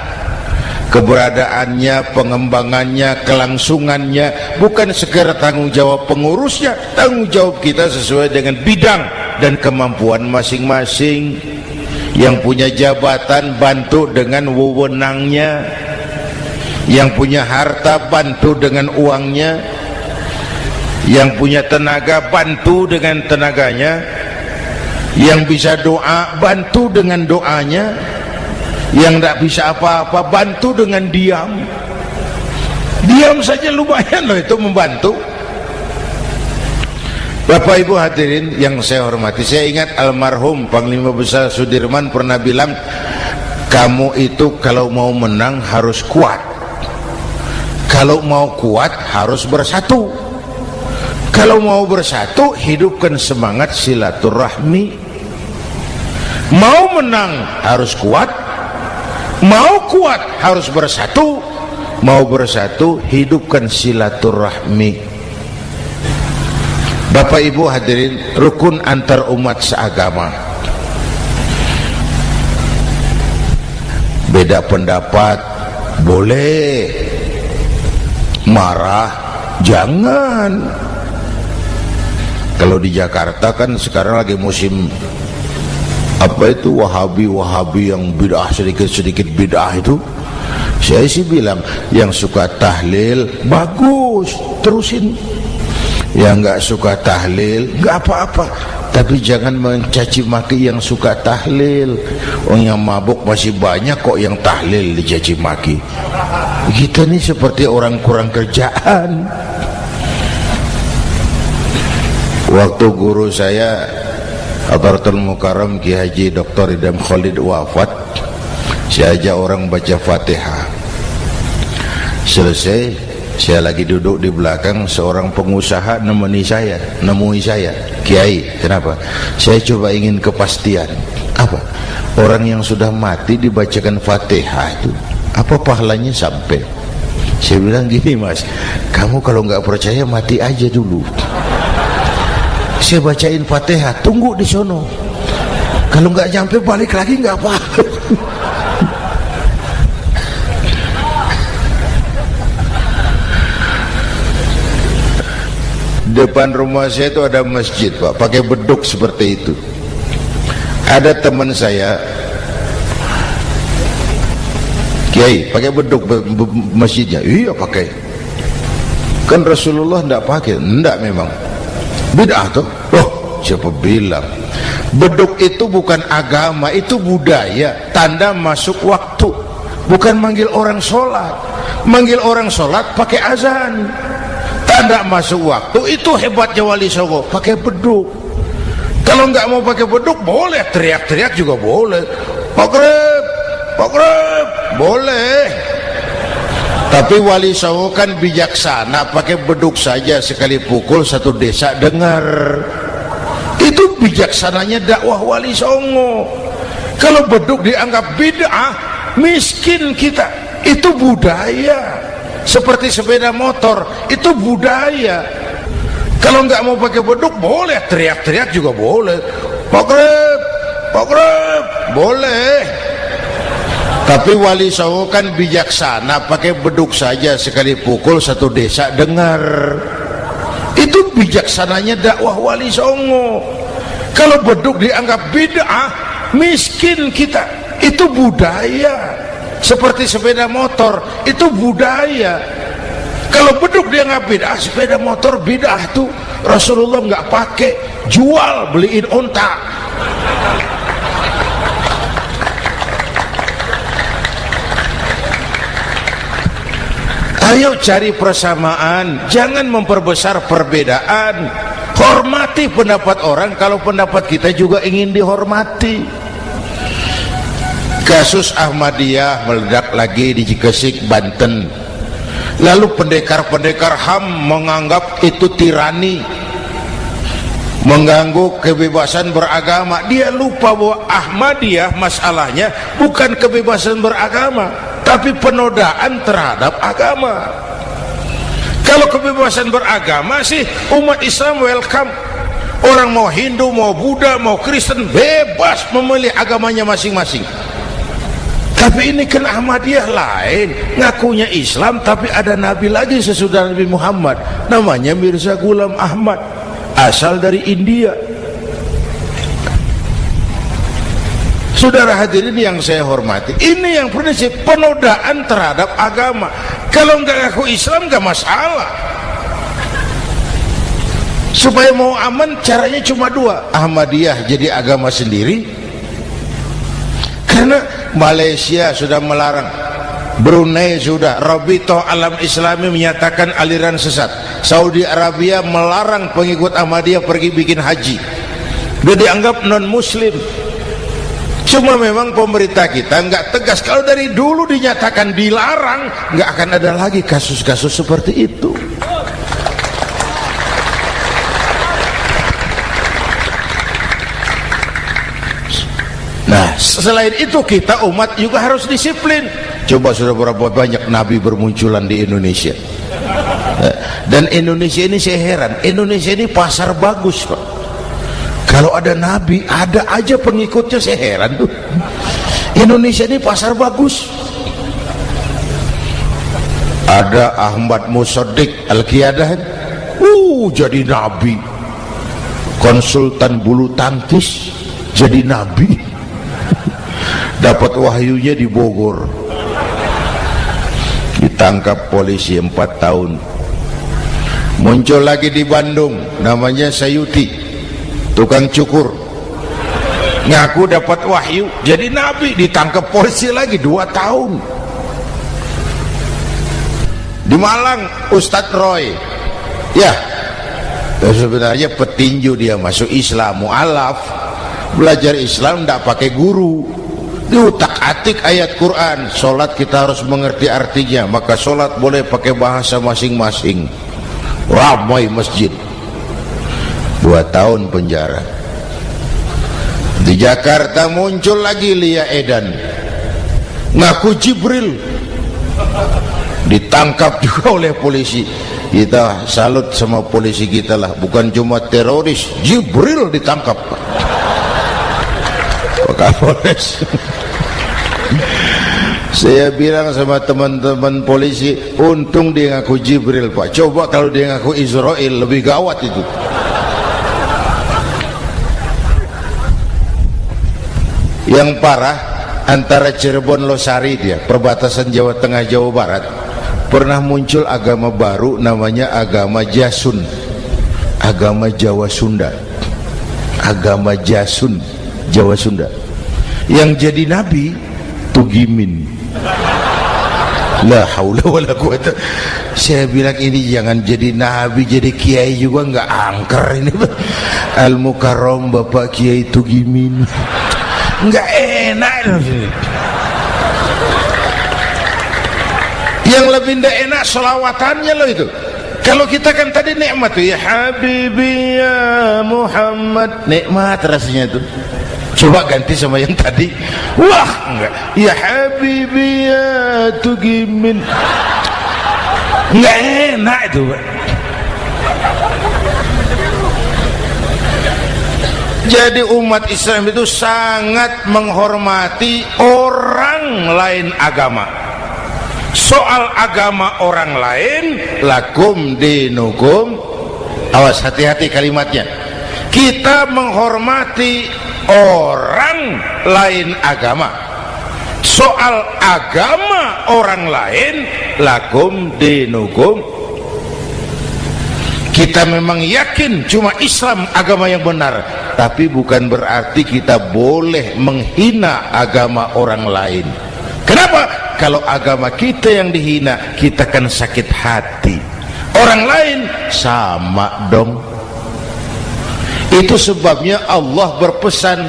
Keberadaannya, pengembangannya, kelangsungannya bukan sekedar tanggung jawab pengurusnya tanggung jawab kita sesuai dengan bidang dan kemampuan masing-masing. Yang punya jabatan bantu dengan wewenangnya yang punya harta bantu dengan uangnya. Yang punya tenaga bantu dengan tenaganya. Yang bisa doa bantu dengan doanya. Yang tidak bisa apa-apa bantu dengan diam. Diam saja lumayan loh itu membantu. Bapak Ibu hadirin yang saya hormati Saya ingat almarhum Panglima Besar Sudirman pernah bilang Kamu itu kalau mau menang harus kuat Kalau mau kuat harus bersatu. Kalau mau bersatu hidupkan semangat silaturahmi. Mau menang harus kuat. Mau kuat harus bersatu. Mau bersatu hidupkan silaturahmi. Bapak Ibu hadirin rukun antar umat seagama. Beda pendapat boleh marah? Jangan. Kalau di Jakarta kan sekarang lagi musim apa itu wahabi-wahabi yang bid'ah sedikit-sedikit bid'ah itu. Saya sih bilang yang suka tahlil bagus terusin. Yang nggak suka tahlil nggak apa-apa. Tapi jangan mencaci maki yang suka tahlil. Orang yang mabuk masih banyak kok yang tahlil dicaci maki kita ini seperti orang kurang kerjaan. Waktu guru saya Abartul Mukarram Ki Haji Dr. Idam Khalid wafat saya ajak orang baca Fatihah. Selesai saya lagi duduk di belakang seorang pengusaha nemeni saya nemui saya Kiai. Kenapa? Saya coba ingin kepastian. Apa? Orang yang sudah mati dibacakan Fatihah itu apa pahalanya sampai? Saya bilang gini mas kamu kalau nggak percaya mati aja dulu. Saya bacain fatihah tunggu di sono. Kalau nggak nyampe balik lagi nggak apa depan rumah saya itu ada masjid pak. Pakai beduk seperti itu. Ada teman saya kiai pakai beduk masjidnya. Iya pakai. Kan Rasulullah tidak pakai. Tidak memang. Bid'ah tuh oh siapa bilang? Beduk itu bukan agama itu budaya. Tanda masuk waktu. Bukan manggil orang sholat. Manggil orang sholat pakai azan. Tanda masuk waktu itu hebatnya wali songo. Pakai beduk. Kalau nggak mau pakai beduk boleh. Teriak-teriak juga boleh. Pokrep pokrep boleh. Tapi wali songo kan bijaksana pakai beduk saja sekali pukul satu desa dengar. Itu bijaksananya dakwah wali songo. Kalau beduk dianggap bid'ah miskin kita. Itu budaya. Seperti sepeda motor itu budaya. Kalau nggak mau pakai beduk boleh. Teriak-teriak juga boleh. Pokrep pokrep boleh tapi wali songo kan bijaksana pakai beduk saja sekali pukul satu desa dengar. Itu bijaksananya dakwah wali songo kalau beduk dianggap bid'ah miskin kita. Itu budaya. Seperti sepeda motor itu budaya. Kalau beduk dianggap bid'ah sepeda motor bid'ah tuh Rasulullah nggak pakai jual beliin ontak Ayo cari persamaan, jangan memperbesar perbedaan. Hormati pendapat orang kalau pendapat kita juga ingin dihormati. Kasus Ahmadiyah meledak lagi di Cikesik, Banten. Lalu pendekar-pendekar HAM menganggap itu tirani mengganggu kebebasan beragama dia lupa bahwa Ahmadiyah masalahnya bukan kebebasan beragama tapi penodaan terhadap agama. Kalau kebebasan beragama sih umat Islam welcome. Orang mau Hindu, mau Buddha, mau Kristen bebas memilih agamanya masing-masing. Tapi ini kan Ahmadiyah lain. Ngakunya Islam tapi ada Nabi lagi sesudah Nabi Muhammad. Namanya Mirza Gulam Ahmad. Asal dari India Saudara hadirin yang saya hormati ini yang prinsip penodaan terhadap agama. Kalau nggak ngaku Islam nggak masalah. Supaya mau aman caranya cuma dua. Ahmadiyah jadi agama sendiri. Karena Malaysia sudah melarang. Brunei sudah. Robito Alam Islami menyatakan aliran sesat. Saudi Arabia melarang pengikut Ahmadiyah pergi bikin haji. Dia dianggap non muslim cuma memang pemerintah kita nggak tegas kalau dari dulu dinyatakan dilarang nggak akan ada lagi kasus-kasus seperti itu Nah, selain itu kita umat juga harus disiplin. Coba sudah berapa banyak nabi bermunculan di Indonesia. Eh, dan Indonesia ini saya heran, Indonesia ini pasar bagus, Pak. Kalau ada nabi, ada aja pengikutnya saya heran tuh. Indonesia ini pasar bagus. ada Ahmad Musaddiq Al-Qiyadah. Uh jadi nabi. Konsultan bulu tangkis jadi nabi. Dapat wahyunya di Bogor. Ditangkap polisi 4 tahun. Muncul lagi di Bandung namanya Sayuti tukang cukur. Ngaku dapat wahyu jadi nabi ditangkap polisi lagi 2 tahun. Di Malang Ustadz Roy. Ya sebenarnya petinju dia masuk Islam mu'alaf. Belajar Islam tidak pakai guru. Diutak atik ayat Quran sholat kita harus mengerti artinya maka sholat boleh pakai bahasa masing-masing. Ramai masjid dua tahun penjara. Di Jakarta muncul lagi Lia Edan. Ngaku Jibril. Ditangkap juga oleh polisi. Kita salut sama polisi kita lah. Bukan cuma teroris. Jibril ditangkap. Pak Kapolres saya bilang sama teman-teman polisi untung dia ngaku Jibril Pak. Coba kalau dia ngaku Israel lebih gawat itu yang parah antara Cirebon Losari dia perbatasan Jawa Tengah Jawa Barat pernah muncul agama baru namanya agama Jasun. Agama Jawa Sunda. Agama Jasun Jawa Sunda. Yang jadi nabi Tugimin. La haula wala quwata saya bilang ini jangan jadi nabi jadi kiai juga nggak angker ini. Al mukarram bapak kiai Tugimin nggak enak. Yang lebih tidak enak selawatannya loh itu. Kalau kita kan tadi nikmat tuh ya habibi ya Muhammad. Nikmat rasanya itu coba ganti sama yang tadi. Wah enggak ya habibi ya tugimin. Enggak enak itu jadi umat Islam itu sangat menghormati orang lain agama. Soal agama orang lain lakum dinukum. Awas hati-hati kalimatnya. Kita menghormati orang lain agama. Soal agama orang lain lakum dinukum kita memang yakin cuma Islam agama yang benar. Tapi bukan berarti kita boleh menghina agama orang lain. Kenapa? kalau agama kita yang dihina kita kan sakit hati. Orang lain sama dong. Itu sebabnya Allah berpesan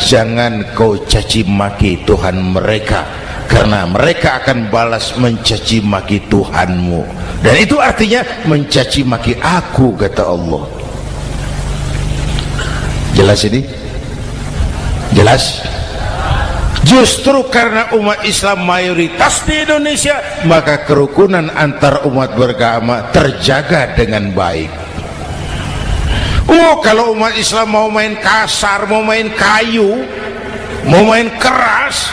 jangan kau caci maki Tuhan mereka karena mereka akan balas mencaci maki Tuhanmu. Dan itu artinya mencaci maki aku kata Allah. Jelas ini? Jelas? Justru karena umat Islam mayoritas di Indonesia maka kerukunan antar umat beragama terjaga dengan baik. Oh kalau umat Islam mau main kasar mau main kayu mau main keras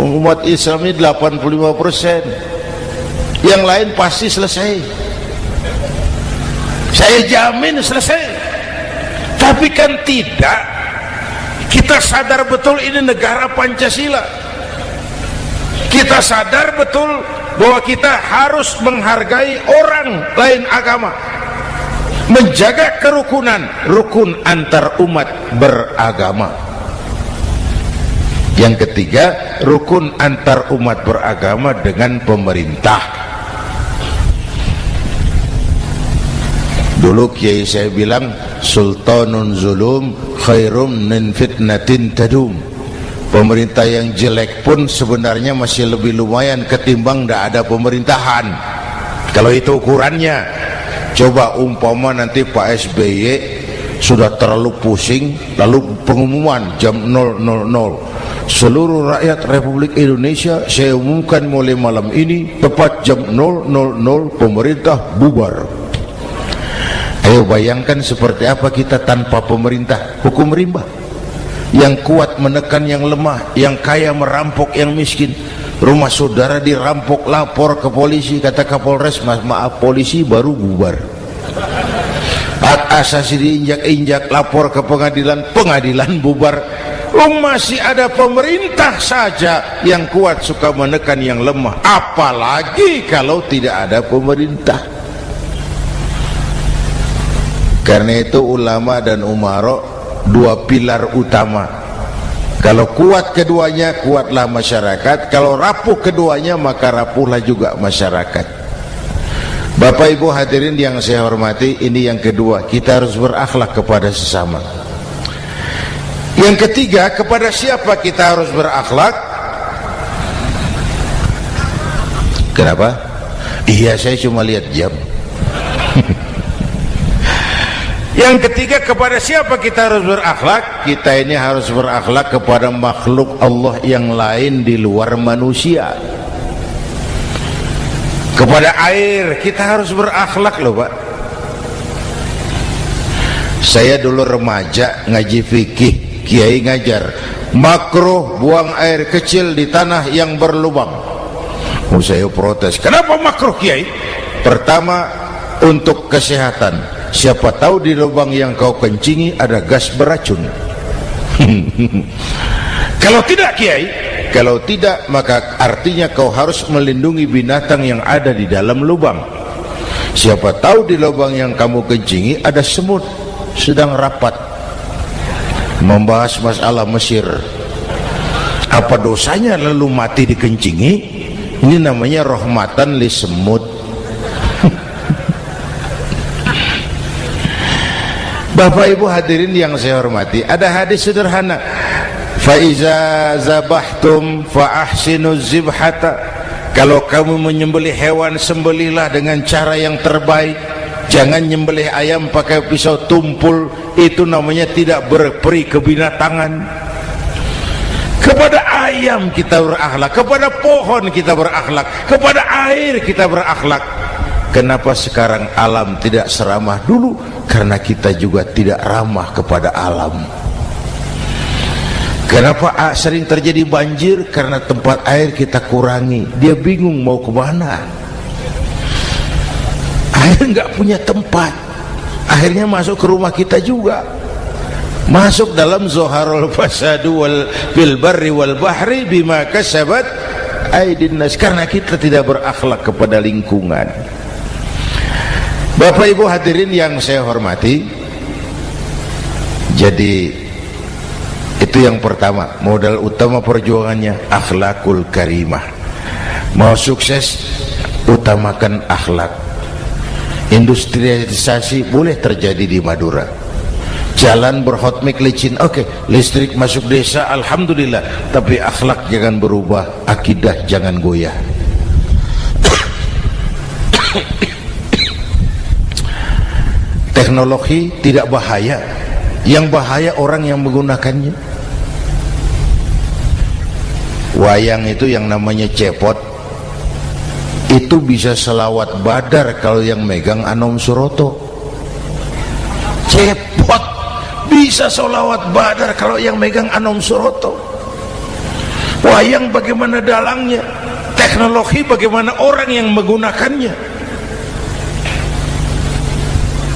umat Islam ini 85% yang lain pasti selesai. Saya jamin selesai. Tapi kan tidak kita sadar betul ini negara Pancasila. Kita sadar betul bahwa kita harus menghargai orang lain agama. Menjaga kerukunan rukun antar umat beragama. Yang ketiga rukun antar umat beragama dengan pemerintah. Dulu kiai saya bilang sultanun zulum khairum min fitnatin tadum. Pemerintah yang jelek pun sebenarnya masih lebih lumayan ketimbang tidak ada pemerintahan. Kalau itu ukurannya coba umpama nanti Pak SBY sudah terlalu pusing lalu pengumuman jam 000 seluruh rakyat Republik Indonesia saya umumkan mulai malam ini tepat jam 000 pemerintah bubar. Ayo bayangkan seperti apa kita tanpa pemerintah. Hukum rimba. Yang kuat menekan yang lemah yang kaya merampok yang miskin. Rumah saudara dirampok lapor ke polisi kata kapolres mas maaf polisi baru bubar hak asasi diinjak-injak lapor ke pengadilan pengadilan bubar. Oh, masih ada pemerintah saja yang kuat suka menekan yang lemah. Apalagi kalau tidak ada pemerintah. Karena itu ulama dan umarok dua pilar utama. Kalau kuat keduanya kuatlah masyarakat. Kalau rapuh keduanya maka rapuhlah juga masyarakat Bapak Ibu hadirin yang saya hormati ini yang kedua kita harus berakhlak kepada sesama. Yang ketiga kepada siapa kita harus berakhlak? Kenapa? Iya saya cuma lihat jam. Yang ketiga kepada siapa kita harus berakhlak? Kita ini harus berakhlak kepada makhluk Allah yang lain di luar manusia kepada air kita harus berakhlak loh pak. Saya dulu remaja ngaji fikih kiai ngajar. Makruh buang air kecil di tanah yang berlubang. Oh, saya protes. Kenapa makruh kiai? Pertama untuk kesehatan. Siapa tahu di lubang yang kau kencingi ada gas beracun. Kalau tidak kiai kalau tidak maka artinya kau harus melindungi binatang yang ada di dalam lubang. Siapa tahu di lubang yang kamu kencingi ada semut sedang rapat. Membahas masalah Mesir. Apa dosanya lalu mati dikencingi ini namanya rahmatan li semut. Bapak Ibu hadirin yang saya hormati ada hadis sederhana faiza zabahtum fa ahsinu zibhata. Kalau kamu menyembelih hewan sembelihlah dengan cara yang terbaik. Jangan nyembelih ayam pakai pisau tumpul. Itu namanya tidak berperi kebinatangan. Kepada ayam kita berakhlak kepada pohon kita berakhlak kepada air kita berakhlak. Kenapa sekarang alam tidak seramah dulu? Karena kita juga tidak ramah kepada alam Kenapa sering terjadi banjir? Karena tempat air kita kurangi. Dia bingung mau ke mana. Air nggak punya tempat. Akhirnya masuk ke rumah kita juga. Masuk dalam zoharul fasadu wal bil wal bahri bima kasabat aidin nas karena kita tidak berakhlak kepada lingkungan. Bapak Ibu hadirin yang saya hormati. Jadi itu yang pertama. Modal utama perjuangannya akhlakul karimah. Mau sukses utamakan akhlak. Industrialisasi boleh terjadi di Madura. Jalan berhotmik licin. Oke okay. listrik masuk desa Alhamdulillah. Tapi akhlak jangan berubah akidah jangan goyah. Teknologi tidak bahaya. Yang bahaya orang yang menggunakannya wayang itu yang namanya cepot itu bisa selawat badar kalau yang megang Anom Suroto. Cepot bisa selawat badar kalau yang megang Anom Suroto. Wayang bagaimana dalangnya teknologi bagaimana orang yang menggunakannya.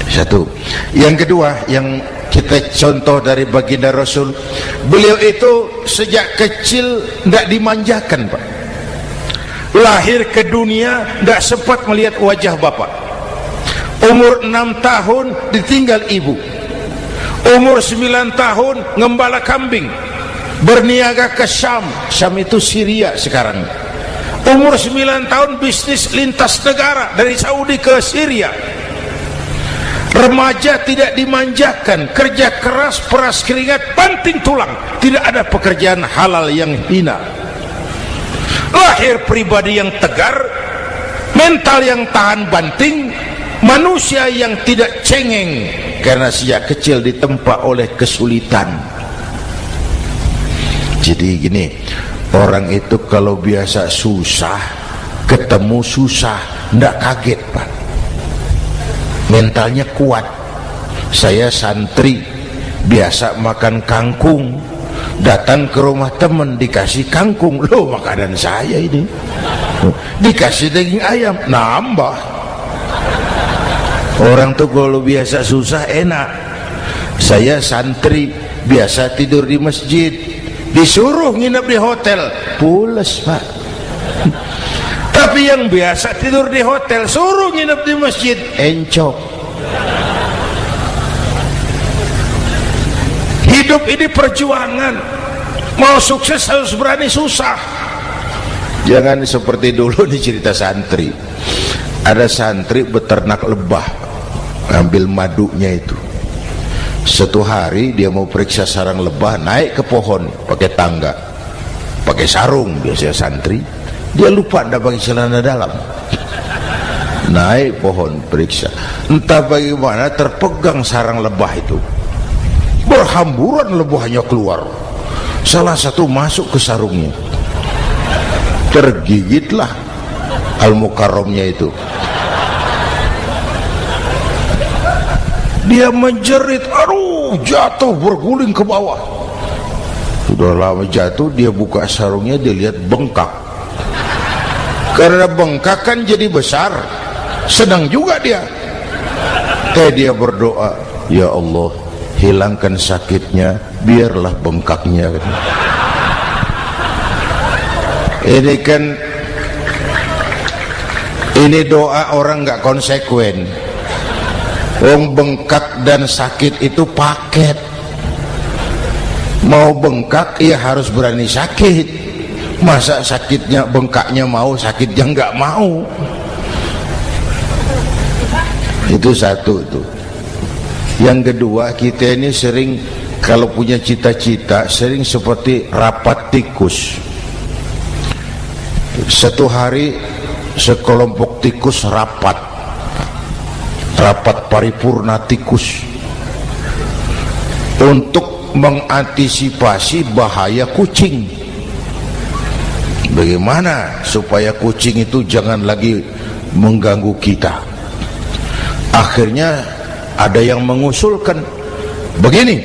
Satu. Yang kedua yang kita contoh dari baginda Rasul. Beliau itu sejak kecil tidak dimanjakan Pak. Lahir ke dunia tidak sempat melihat wajah bapak. Umur 6 tahun ditinggal ibu. Umur 9 tahun ngembala kambing. Berniaga ke Syam. Syam itu Syria sekarang. Umur 9 tahun bisnis lintas negara dari Saudi ke Syria remaja tidak dimanjakan kerja keras peras keringat banting tulang. Tidak ada pekerjaan halal yang hina. Lahir pribadi yang tegar mental yang tahan banting manusia yang tidak cengeng karena sejak kecil ditempa oleh kesulitan. Jadi gini orang itu kalau biasa susah ketemu susah tidak kaget pak mentalnya kuat. Saya santri biasa makan kangkung. Datang ke rumah teman dikasih kangkung. Loh makanan saya ini. Dikasih daging ayam nambah. Orang tuh kalau biasa susah enak. Saya santri biasa tidur di masjid. Disuruh nginep di hotel. Pules pak tapi yang biasa tidur di hotel suruh nginep di masjid. Encok. Hidup ini perjuangan. Mau sukses harus berani susah. Jangan seperti dulu di cerita santri. Ada santri beternak lebah ambil madunya itu. Satu hari dia mau periksa sarang lebah naik ke pohon pakai tangga pakai sarung biasanya santri dia lupa tidak pakai celana dalam. Naik pohon periksa. Entah bagaimana terpegang sarang lebah itu. Berhamburan lebahnya keluar. Salah satu masuk ke sarungnya. Tergigitlah al-mukarramnya itu. Dia menjerit aduh jatuh berguling ke bawah. Sudah lama jatuh dia buka sarungnya dia lihat bengkak karena bengkak kan jadi besar. Sedang juga dia. Teh dia berdoa ya Allah hilangkan sakitnya biarlah bengkaknya. Ini kan ini doa orang nggak konsekuen. Wong bengkak dan sakit itu paket. Mau bengkak ya harus berani sakit masa sakitnya bengkaknya mau sakitnya nggak mau? Itu satu itu. Yang kedua kita ini sering kalau punya cita-cita sering seperti rapat tikus. Satu hari sekelompok tikus rapat. Rapat paripurna tikus. Untuk mengantisipasi bahaya kucing bagaimana supaya kucing itu jangan lagi mengganggu kita akhirnya ada yang mengusulkan begini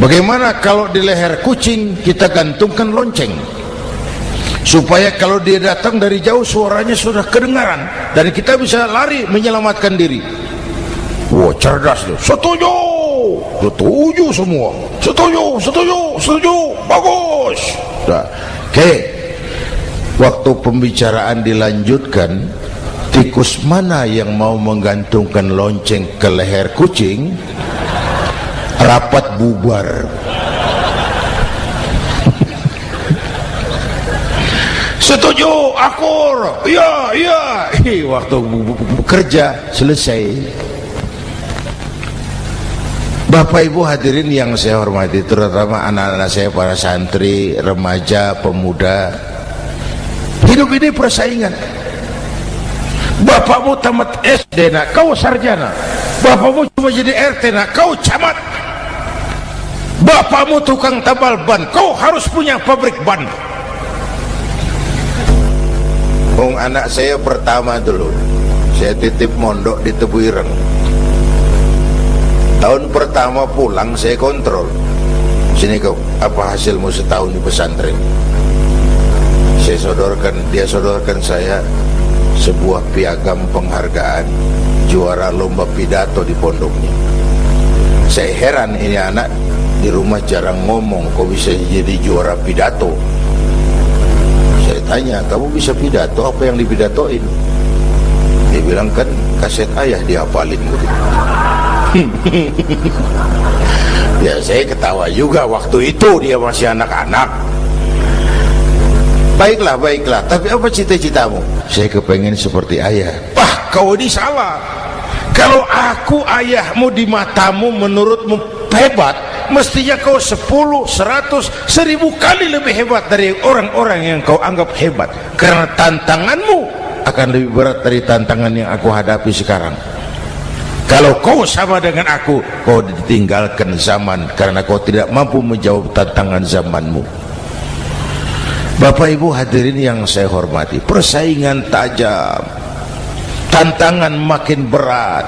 bagaimana kalau di leher kucing kita gantungkan lonceng supaya kalau dia datang dari jauh suaranya sudah kedengaran dan kita bisa lari menyelamatkan diri Wah cerdas tuh. Setuju. Setuju semua. Setuju, setuju, setuju. Bagus. Nah, oke. Okay. Waktu pembicaraan dilanjutkan, tikus mana yang mau menggantungkan lonceng ke leher kucing? Rapat bubar. Setuju, akur. Iya, iya. Waktu bekerja selesai. Bapak Ibu hadirin yang saya hormati terutama anak-anak saya para santri, remaja, pemuda hidup ini persaingan. Bapakmu tamat SD nak kau sarjana. Bapakmu cuma jadi RT nak kau camat. Bapakmu tukang tabal ban kau harus punya pabrik ban. Bung anak saya pertama dulu saya titip mondok di Tebu Ireng. Tahun pertama pulang saya kontrol. Sini kau apa hasilmu setahun di pesantren saya sodorkan dia sodorkan saya sebuah piagam penghargaan juara lomba pidato di pondoknya. Saya heran ini anak di rumah jarang ngomong kok bisa jadi juara pidato? Saya tanya kamu bisa pidato? Apa yang dipidatoin? Dia bilang kan kaset ayah dihafalin. Gitu ya saya ketawa juga waktu itu dia masih anak-anak baiklah baiklah. Tapi apa cita-citamu? Saya kepengen seperti ayah. Pah kau ini salah. Kalau aku ayahmu di matamu menurutmu hebat mestinya kau 10, 100, 1000 kali lebih hebat dari orang-orang yang kau anggap hebat. Karena tantanganmu akan lebih berat dari tantangan yang aku hadapi sekarang. Kalau kau sama dengan aku kau ditinggalkan zaman karena kau tidak mampu menjawab tantangan zamanmu Bapak Ibu hadirin yang saya hormati persaingan tajam tantangan makin berat.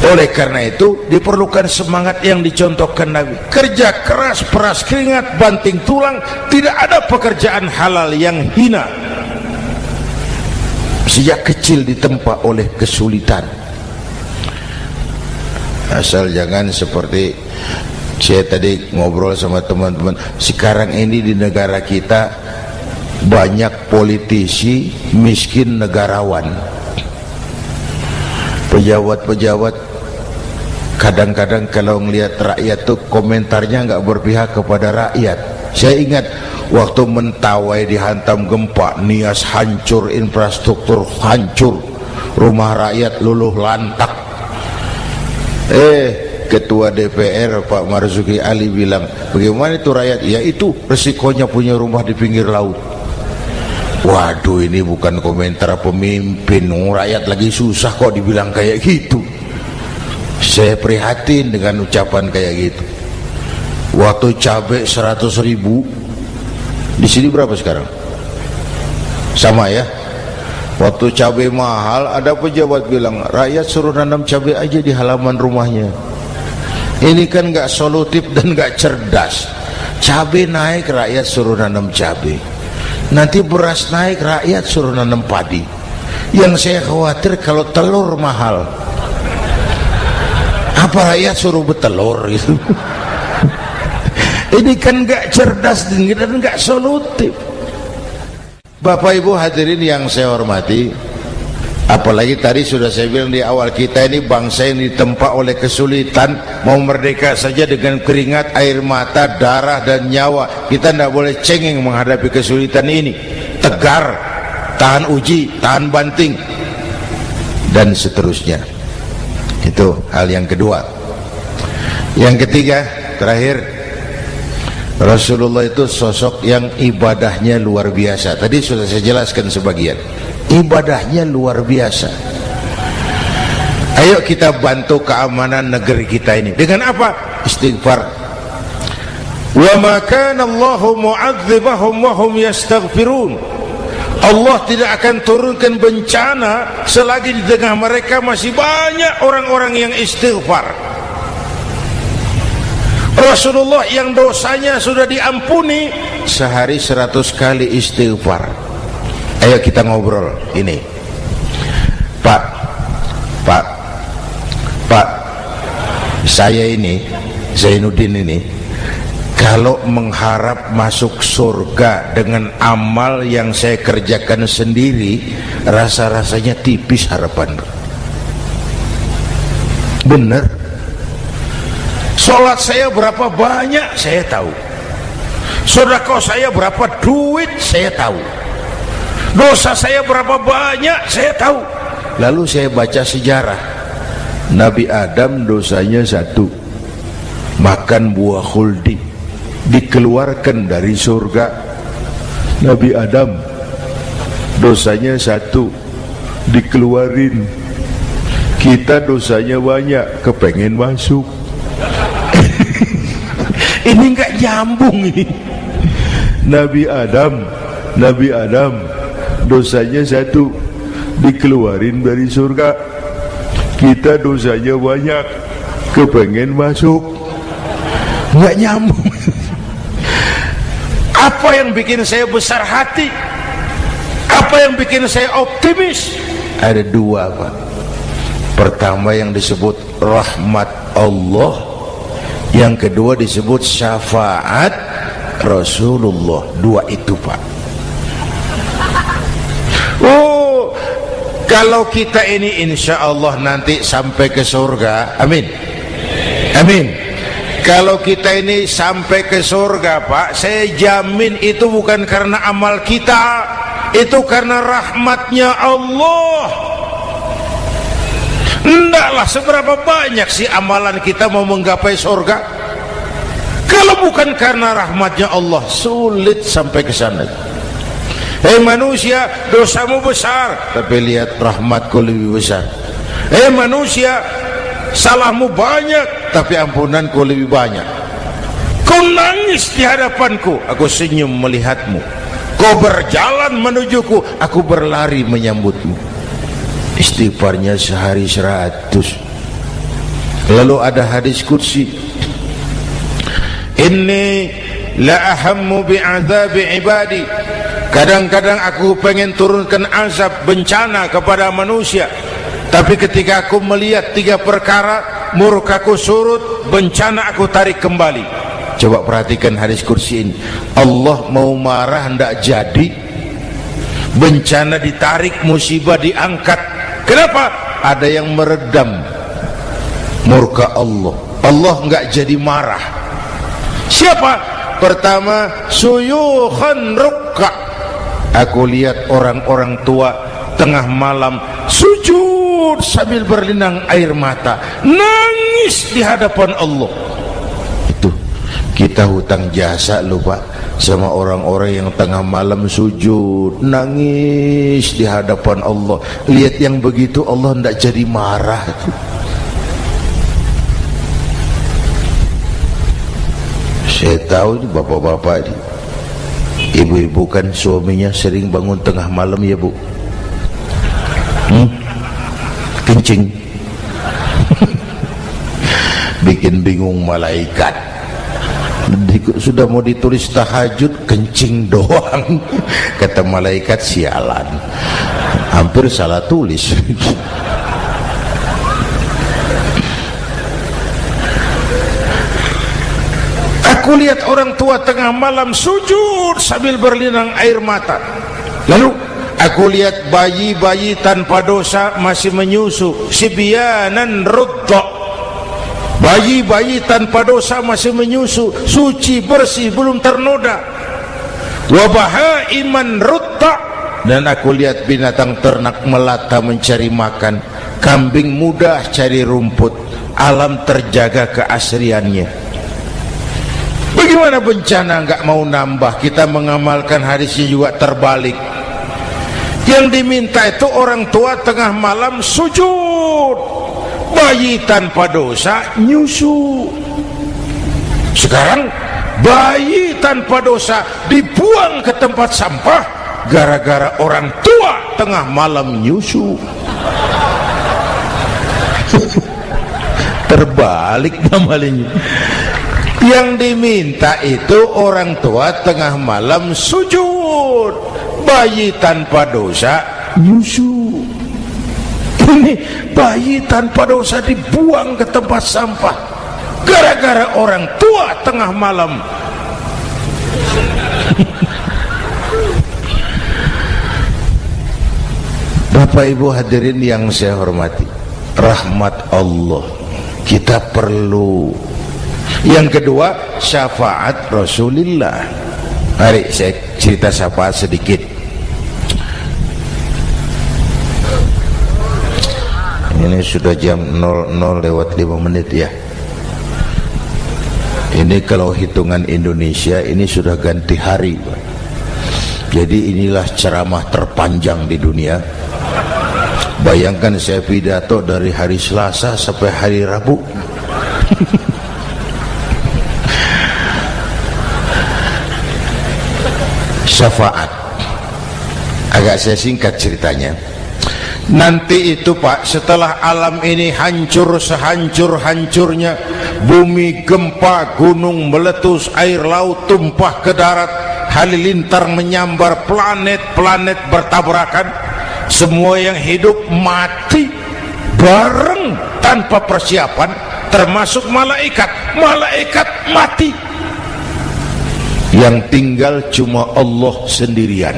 Oleh karena itu diperlukan semangat yang dicontohkan Nabi. Kerja keras peras keringat banting tulang tidak ada pekerjaan halal yang hina. Sejak kecil ditempa oleh kesulitan. Asal jangan seperti saya tadi ngobrol sama teman-teman sekarang ini di negara kita banyak politisi miskin negarawan. Pejabat-pejabat kadang-kadang kalau melihat rakyat tuh komentarnya nggak berpihak kepada rakyat. Saya ingat waktu mentawai dihantam gempa nias hancur infrastruktur hancur rumah rakyat luluh lantak. Eh ketua DPR Pak Marzuki Ali bilang bagaimana itu rakyat? Ya itu resikonya punya rumah di pinggir laut. Waduh ini bukan komentar pemimpin. Rakyat lagi susah kok dibilang kayak gitu. Saya prihatin dengan ucapan kayak gitu. Waktu cabai 100 ribu di sini berapa sekarang? Sama ya. Waktu cabai mahal ada pejabat bilang rakyat suruh nanam cabai aja di halaman rumahnya ini kan gak solutif dan gak cerdas. Cabai naik rakyat suruh nanam cabai. Nanti beras naik rakyat suruh nanam padi. Yang saya khawatir kalau telur mahal. Apa rakyat suruh betelur gitu ini kan gak cerdas dan gak solutif. Bapak Ibu hadirin yang saya hormati apalagi tadi sudah saya bilang di awal kita ini bangsa yang ditempa oleh kesulitan. Mau merdeka saja dengan keringat, air mata, darah dan nyawa. Kita tidak boleh cengeng menghadapi kesulitan ini. Tegar, tahan uji, tahan banting dan seterusnya. Itu hal yang kedua. Yang ketiga terakhir Rasulullah itu sosok yang ibadahnya luar biasa. Tadi sudah saya jelaskan sebagian ibadahnya luar biasa. Ayo kita bantu keamanan negeri kita ini. Dengan apa? Istighfar. Wa ma kana Allahu mu'adzibahum wa hum yastaghfirun. Allah tidak akan turunkan bencana selagi di tengah mereka masih banyak orang-orang yang istighfar. Rasulullah yang dosanya sudah diampuni sehari seratus kali istighfar ayo kita ngobrol ini. Pak Pak Pak saya ini Zainuddin ini kalau mengharap masuk surga dengan amal yang saya kerjakan sendiri rasa-rasanya tipis harapan. Benar. Sholat saya berapa banyak saya tahu. Sodako saya berapa duit saya tahu dosa saya berapa banyak saya tahu. Lalu saya baca sejarah. Nabi Adam dosanya satu. Makan buah khuldi. Dikeluarkan dari surga. Nabi Adam dosanya satu. Dikeluarin. Kita dosanya banyak kepengen masuk. Ini enggak nyambung ini. Nabi Adam Nabi Adam dosanya satu. Dikeluarin dari surga. Kita dosanya banyak. Kepengen masuk. Enggak nyambung. Apa yang bikin saya besar hati? Apa yang bikin saya optimis? Ada dua Pak. Pertama yang disebut rahmat Allah. Yang kedua disebut syafaat Rasulullah. Dua itu Pak kalau kita ini insya Allah nanti sampai ke surga amin. Amin. Kalau kita ini sampai ke surga pak saya jamin itu bukan karena amal kita itu karena rahmatnya Allah. Tidaklah seberapa banyak sih amalan kita mau menggapai surga? Kalau bukan karena rahmatnya Allah sulit sampai ke sana Hei manusia dosamu besar. Tapi lihat rahmatku lebih besar. Hei manusia salahmu banyak tapi ampunanku lebih banyak. Kau nangis di hadapanku aku senyum melihatmu. Kau berjalan menujuku aku berlari menyambutmu. Istighfarnya sehari seratus. Lalu ada hadis kursi. Inni la ahammu bi'adzabi ibadi kadang-kadang aku pengen turunkan azab bencana kepada manusia. Tapi ketika aku melihat tiga perkara murkaku surut bencana aku tarik kembali. Coba perhatikan hadis kursi ini. Allah mau marah hendak jadi? Bencana ditarik musibah diangkat. Kenapa? Ada yang meredam murka Allah. Allah enggak jadi marah. Siapa? Pertama suyukhan rukka aku lihat orang-orang tua tengah malam sujud sambil berlinang air mata nangis di hadapan Allah. Itu kita hutang jasa lupa sama orang-orang yang tengah malam sujud nangis di hadapan Allah. Lihat yang begitu Allah tidak jadi marah. Saya tahu ini bapak-bapak ini ibu-ibu kan suaminya sering bangun tengah malam ya bu. Hmm? kencing. Bikin bingung malaikat. Sudah mau ditulis tahajud kencing doang. Kata malaikat sialan. Hampir salah tulis Aku lihat orang tua tengah malam sujud sambil berlinang air mata. Lalu aku lihat bayi-bayi tanpa dosa masih menyusu. Sibianan rutta. Bayi-bayi tanpa dosa masih menyusu, suci bersih belum ternoda. Wabaha iman rutta. Dan aku lihat binatang ternak melata mencari makan. Kambing mudah cari rumput. Alam terjaga keasriannya. Bagaimana bencana enggak mau nambah? Kita mengamalkan hadisnya juga terbalik. Yang diminta itu orang tua tengah malam sujud. Bayi tanpa dosa nyusu. Sekarang bayi tanpa dosa dibuang ke tempat sampah Gara-gara orang tua tengah malam nyusu. Terbalik namanya yang diminta itu orang tua tengah malam sujud. Bayi tanpa dosa nyusu. Ini bayi tanpa dosa dibuang ke tempat sampah. Gara-gara orang tua tengah malam. Bapak Ibu hadirin yang saya hormati rahmat Allah kita perlu yang kedua syafaat Rasulullah mari saya cerita syafaat sedikit. Ini sudah jam 00 lewat 5 menit ya. Ini kalau hitungan Indonesia ini sudah ganti hari jadi inilah ceramah terpanjang di dunia. Bayangkan saya pidato dari hari Selasa sampai hari Rabu syafaat. Agak saya singkat ceritanya. Nanti itu pak setelah alam ini hancur sehancur-hancurnya bumi gempa gunung meletus air laut tumpah ke darat halilintar menyambar planet-planet bertabrakan semua yang hidup mati bareng tanpa persiapan termasuk malaikat. Malaikat mati yang tinggal cuma Allah sendirian.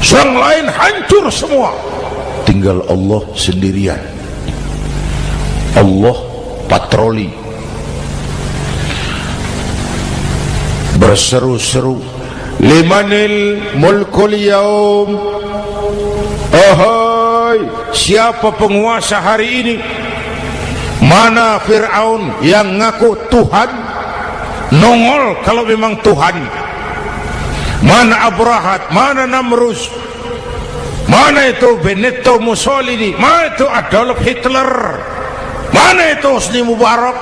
Yang lain hancur semua. Tinggal Allah sendirian. Allah patroli. Berseru-seru. Limanil mulkul yaum. Ahai siapa penguasa hari ini? Mana Fir'aun yang ngaku Tuhan nongol kalau memang Tuhan. Mana Abrahat mana Namrus mana itu Benito Mussolini mana itu Adolf Hitler mana itu Hosni Mubarak.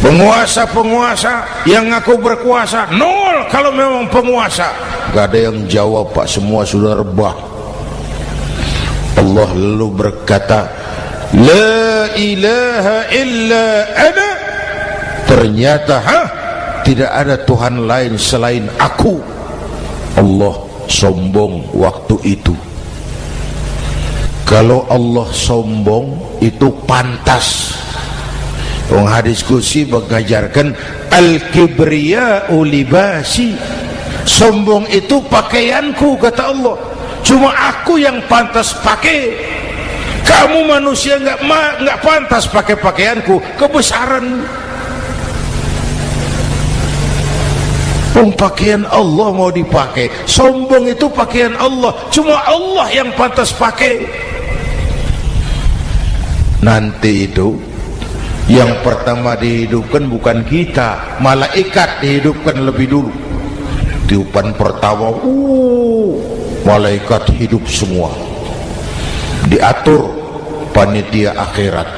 Penguasa-penguasa yang ngaku berkuasa nol kalau memang penguasa. Gak ada yang jawab pak. Semua sudah rebah. Allah lalu berkata La ilaha illa ana Ternyata ha? Tidak ada Tuhan lain selain aku. Allah sombong waktu itu. Kalau Allah sombong itu pantas. Wong hadis kursi mengajarkan Al-kibriya'u libasi. Sombong itu pakaianku kata Allah. Cuma aku yang pantas pakai. Kamu manusia nggak nggak pantas pakai pakaianku. Kebesaran pakaian Allah mau dipakai. Sombong itu pakaian Allah. Cuma Allah yang pantas pakai. Nanti itu yang pertama dihidupkan bukan kita malaikat dihidupkan lebih dulu. Tiupan pertama uh, malaikat hidup semua. Diatur panitia akhirat.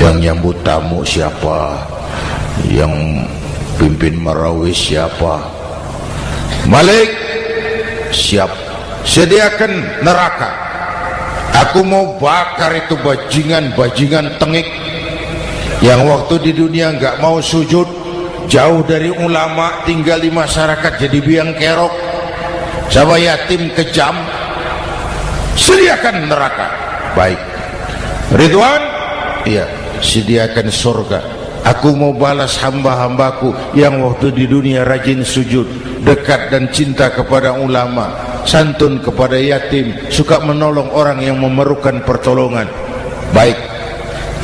Yang nyambut tamu siapa? Yang pimpin marawis siapa? Malik siap. Sediakan neraka. Aku mau bakar itu bajingan-bajingan tengik. Yang waktu di dunia nggak mau sujud jauh dari ulama tinggal di masyarakat jadi biang kerok. Sama yatim kejam. Sediakan neraka. Baik. Ridwan? Iya sediakan surga aku mau balas hamba-hambaku yang waktu di dunia rajin sujud dekat dan cinta kepada ulama santun kepada yatim suka menolong orang yang memerlukan pertolongan. Baik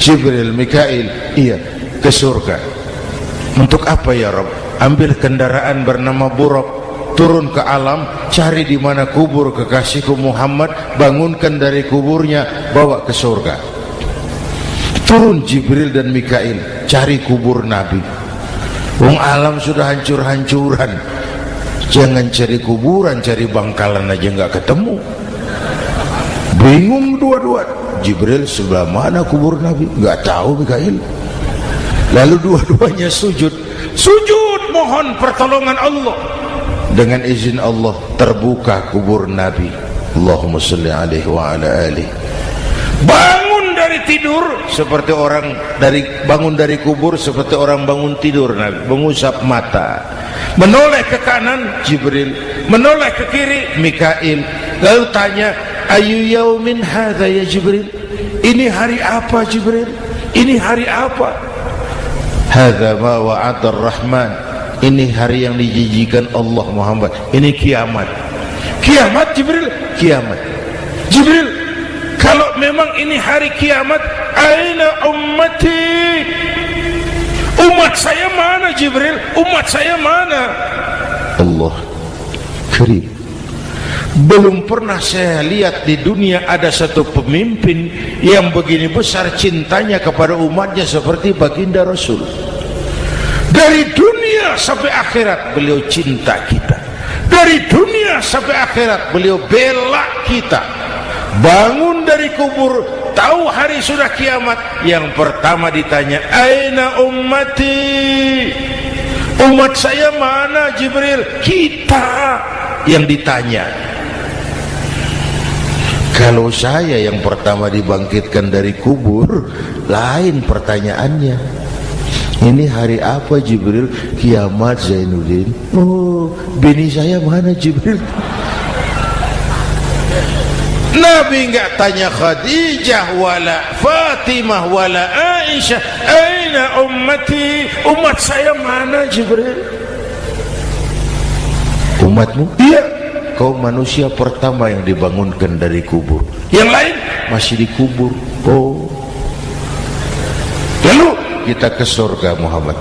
Jibril, Mikail iya ke surga. Untuk apa ya Rob? Ambil kendaraan bernama Buruk turun ke alam cari di mana kubur kekasihku Muhammad bangunkan dari kuburnya bawa ke surga. Turun Jibril dan Mikail cari kubur Nabi. Wong alam sudah hancur-hancuran. Jangan cari kuburan cari bangkalan aja nggak ketemu. Bingung dua-dua. Jibril sebelah mana kubur Nabi? Nggak tahu Mikail. Lalu dua-duanya sujud. Sujud mohon pertolongan Allah. Dengan izin Allah terbuka kubur Nabi. Allahumma salli alaihi wa ala alihi dari tidur. Seperti orang dari bangun dari kubur seperti orang bangun tidur Nabi. Mengusap mata. Menoleh ke kanan. Jibril. Menoleh ke kiri. Mikail. Lalu tanya ayu yaumin hadha ya Jibril? Ini hari apa Jibril? Ini hari apa? Hadha ma wa'adar rahman ini hari yang dijijikan Allah Muhammad. Ini kiamat. Kiamat Jibril. Kiamat. Jibril memang ini hari kiamat. Aina ummati? Umat saya mana Jibril? Umat saya mana? Allah. Karim belum pernah saya lihat di dunia ada satu pemimpin yang begini besar cintanya kepada umatnya seperti baginda Rasul. Dari dunia sampai akhirat beliau cinta kita. Dari dunia sampai akhirat beliau bela kita bangun dari kubur tahu hari sudah kiamat. Yang pertama ditanya aina ummati? Umat saya mana Jibril? Kita. Yang ditanya. Kalau saya yang pertama dibangkitkan dari kubur lain pertanyaannya. Ini hari apa Jibril? Kiamat Zainuddin. Oh bini saya mana Jibril Nabi enggak tanya Khadijah wala Fatimah wala Aisyah aina ummati? Umat saya mana Jibril? Umatmu? Iya. Kau manusia pertama yang dibangunkan dari kubur. Yang lain? Masih dikubur oh. Lalu? Kita ke surga Muhammad.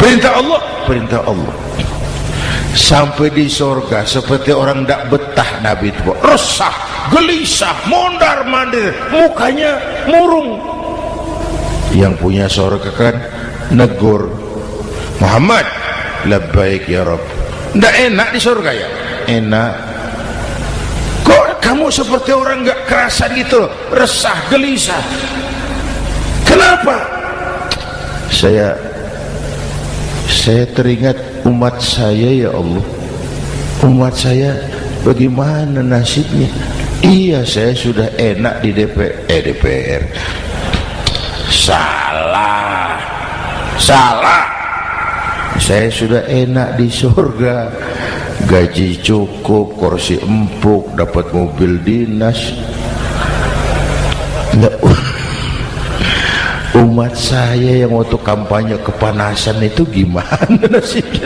Perintah Allah? Perintah Allah. Sampai di surga seperti orang tidak betah Nabi itu. Resah, gelisah, mondar mandir mukanya murung. Yang punya surga kan negur Muhammad labbaik ya Rabb. Tidak enak di surga ya? Enak. Kok kamu seperti orang gak kerasan gitu? Resah gelisah. Kenapa? Saya saya teringat umat saya ya Allah. Umat saya bagaimana nasibnya iya saya sudah enak di DPR eh DPR salah. Salah. Saya sudah enak di surga. Gaji cukup kursi empuk dapat mobil dinas. Umat saya yang waktu kampanye kepanasan itu gimana nasibnya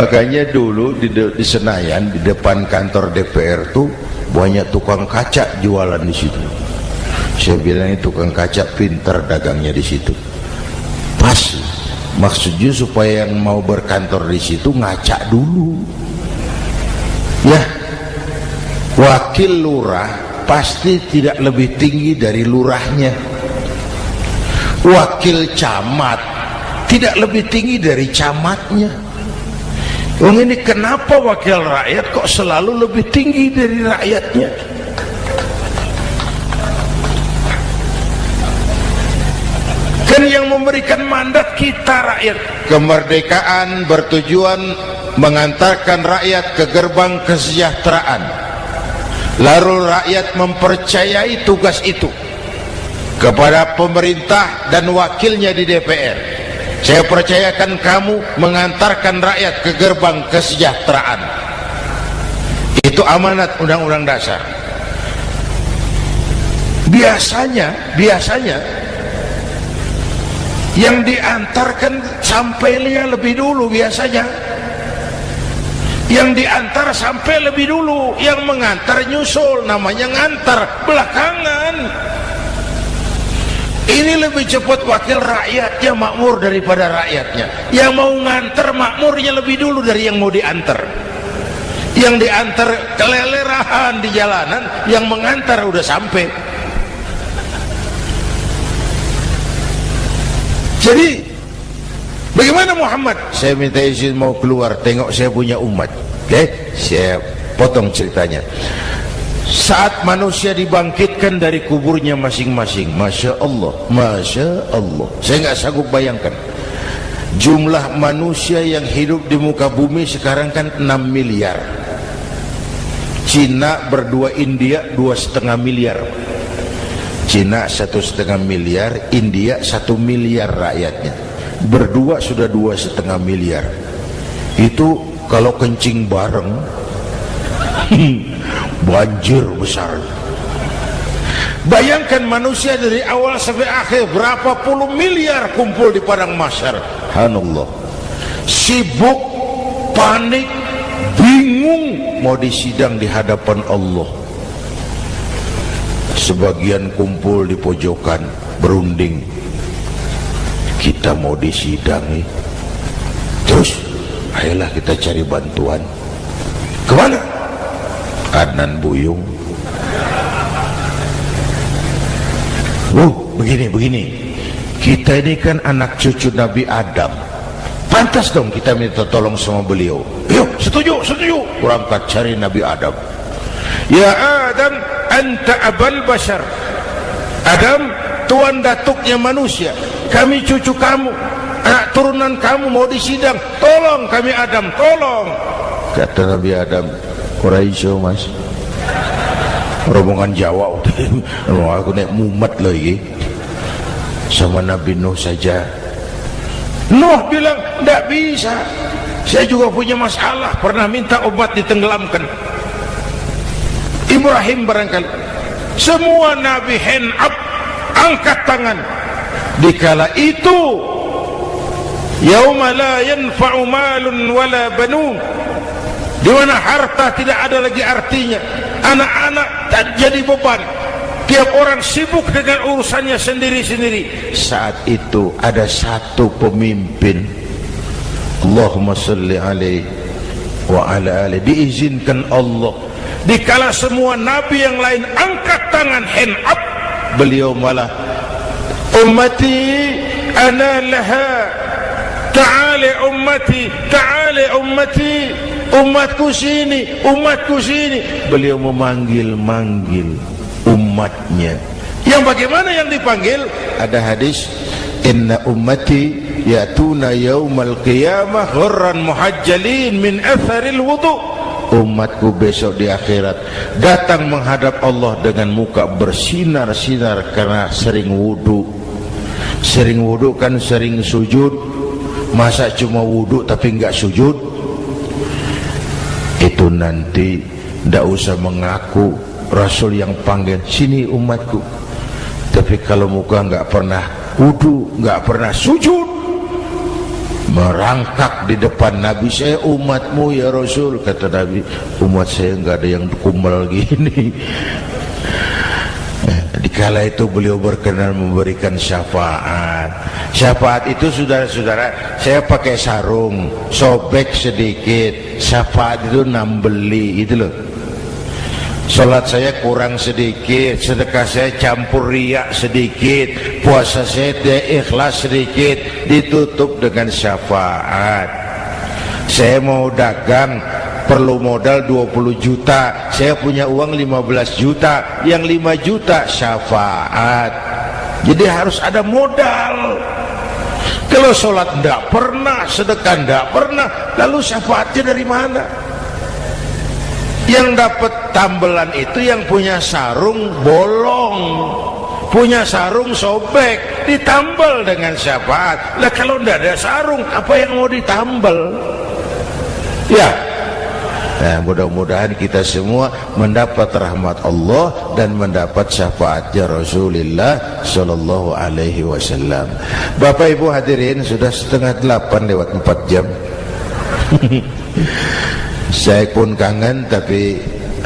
makanya dulu di, di Senayan di depan kantor DPR tuh banyak tukang kaca jualan di situ. Saya bilang itu tukang kaca pinter dagangnya di situ. Pas maksudnya supaya yang mau berkantor di situ ngaca dulu. Ya wakil lurah pasti tidak lebih tinggi dari lurahnya. Wakil camat tidak lebih tinggi dari camatnya Wong ini kenapa wakil rakyat kok selalu lebih tinggi dari rakyatnya? Kan yang memberikan mandat kita rakyat. Kemerdekaan bertujuan mengantarkan rakyat ke gerbang kesejahteraan. Lalu rakyat mempercayai tugas itu kepada pemerintah dan wakilnya di DPR saya percayakan kamu mengantarkan rakyat ke gerbang kesejahteraan. Itu amanat undang-undang dasar. Biasanya biasanya yang diantarkan sampai sampainya lebih dulu biasanya. Yang diantar sampai lebih dulu yang mengantar nyusul namanya ngantar belakangan ini lebih cepat wakil rakyatnya makmur daripada rakyatnya. Yang mau nganter makmurnya lebih dulu dari yang mau diantar. Yang diantar kelelerahan di jalanan yang mengantar udah sampai. Jadi bagaimana Muhammad? Saya minta izin mau keluar tengok saya punya umat. Oke okay? saya potong ceritanya saat manusia dibangkitkan dari kuburnya masing-masing Masya Allah Masya Allah. Saya nggak sanggup bayangkan. Jumlah manusia yang hidup di muka bumi sekarang kan 6 miliar. Cina berdua India dua setengah miliar. Cina satu setengah miliar India satu miliar rakyatnya. Berdua sudah dua setengah miliar. Itu kalau kencing bareng banjir besar. Bayangkan manusia dari awal sampai akhir berapa puluh miliar kumpul di padang masyar Hanullah sibuk panik bingung mau disidang di hadapan Allah. Sebagian kumpul di pojokan berunding. Kita mau disidangi. Terus ayolah kita cari bantuan. Ke mana Adnan Buyung. Oh begini begini. Kita ini kan anak cucu Nabi Adam. Pantas dong kita minta tolong sama beliau. Yuk setuju setuju. Berangkat cari Nabi Adam. Ya Adam anta abal bashar Adam tuan datuknya manusia. Kami cucu kamu. Anak turunan kamu mau disidang. Tolong kami Adam tolong. Kata Nabi Adam Quraisy mas. Rombongan Jawa aku naik mumet lagi. Sama Nabi Nuh saja. Nuh bilang tidak bisa. Saya juga punya masalah. Pernah minta obat ditenggelamkan. Ibrahim barangkali. Semua Nabi hand up angkat tangan. Dikala itu yauma la yanfa'u malun wala banun di mana harta tidak ada lagi artinya. Anak-anak tak jadi beban. Tiap orang sibuk dengan urusannya sendiri-sendiri. Saat itu ada satu pemimpin. Allahumma salli alaih wa ala alaih diizinkan Allah. Dikala semua nabi yang lain angkat tangan hand up beliau malah ummati ana laha. Ta'ali ummati ta'ali ummati umatku sini umatku sini. Beliau memanggil-manggil umatnya. Yang bagaimana yang dipanggil? Ada hadis inna ummati yatuna yaumal qiyamah ghurran muhajjalin min atharil wudu. Umatku besok di akhirat datang menghadap Allah dengan muka bersinar-sinar karena sering wudu. Sering wudu kan sering sujud. Masa cuma wudu tapi enggak sujud itu nanti tidak usah mengaku Rasul yang panggil sini umatku. Tapi kalau muka enggak pernah wudu enggak pernah sujud merangkak di depan Nabi saya umatmu ya Rasul kata Nabi. Umat saya enggak ada yang kumbal gini dikala itu beliau berkenan memberikan syafaat. Syafaat itu saudara-saudara saya pakai sarung sobek sedikit. Syafaat itu nambeli itu loh. Salat saya kurang sedikit, sedekah saya campur riak sedikit, puasa saya tidak ikhlas sedikit, ditutup dengan syafaat. Saya mau dagang, perlu modal 20 juta, saya punya uang 15 juta, yang 5 juta syafaat. Jadi harus ada modal. Kalau sholat tidak pernah, sedekah tidak pernah, lalu syafaatnya dari mana? yang dapat tambelan itu yang punya sarung bolong punya sarung sobek ditambal dengan syafaat lah kalau tidak ada sarung apa yang mau ditambal ya nah, mudah-mudahan kita semua mendapat rahmat Allah dan mendapat syafaatnya Rasulullah Sallallahu Alaihi Wasallam. Bapak Ibu hadirin sudah setengah delapan lewat empat jam. Saya pun kangen tapi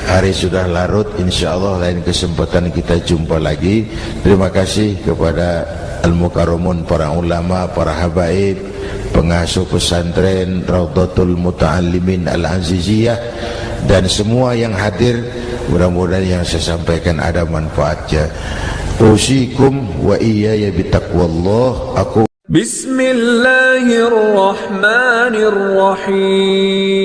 hari sudah larut. Insyaallah lain kesempatan kita jumpa lagi. Terima kasih kepada Al-Mukarumun para ulama para habaib pengasuh pesantren Raudatul muta'alimin Al-Aziziyah dan semua yang hadir mudah-mudahan yang saya sampaikan ada manfaatnya. Usikum wa iyaya bitakwallah aku Bismillahirrahmanirrahim.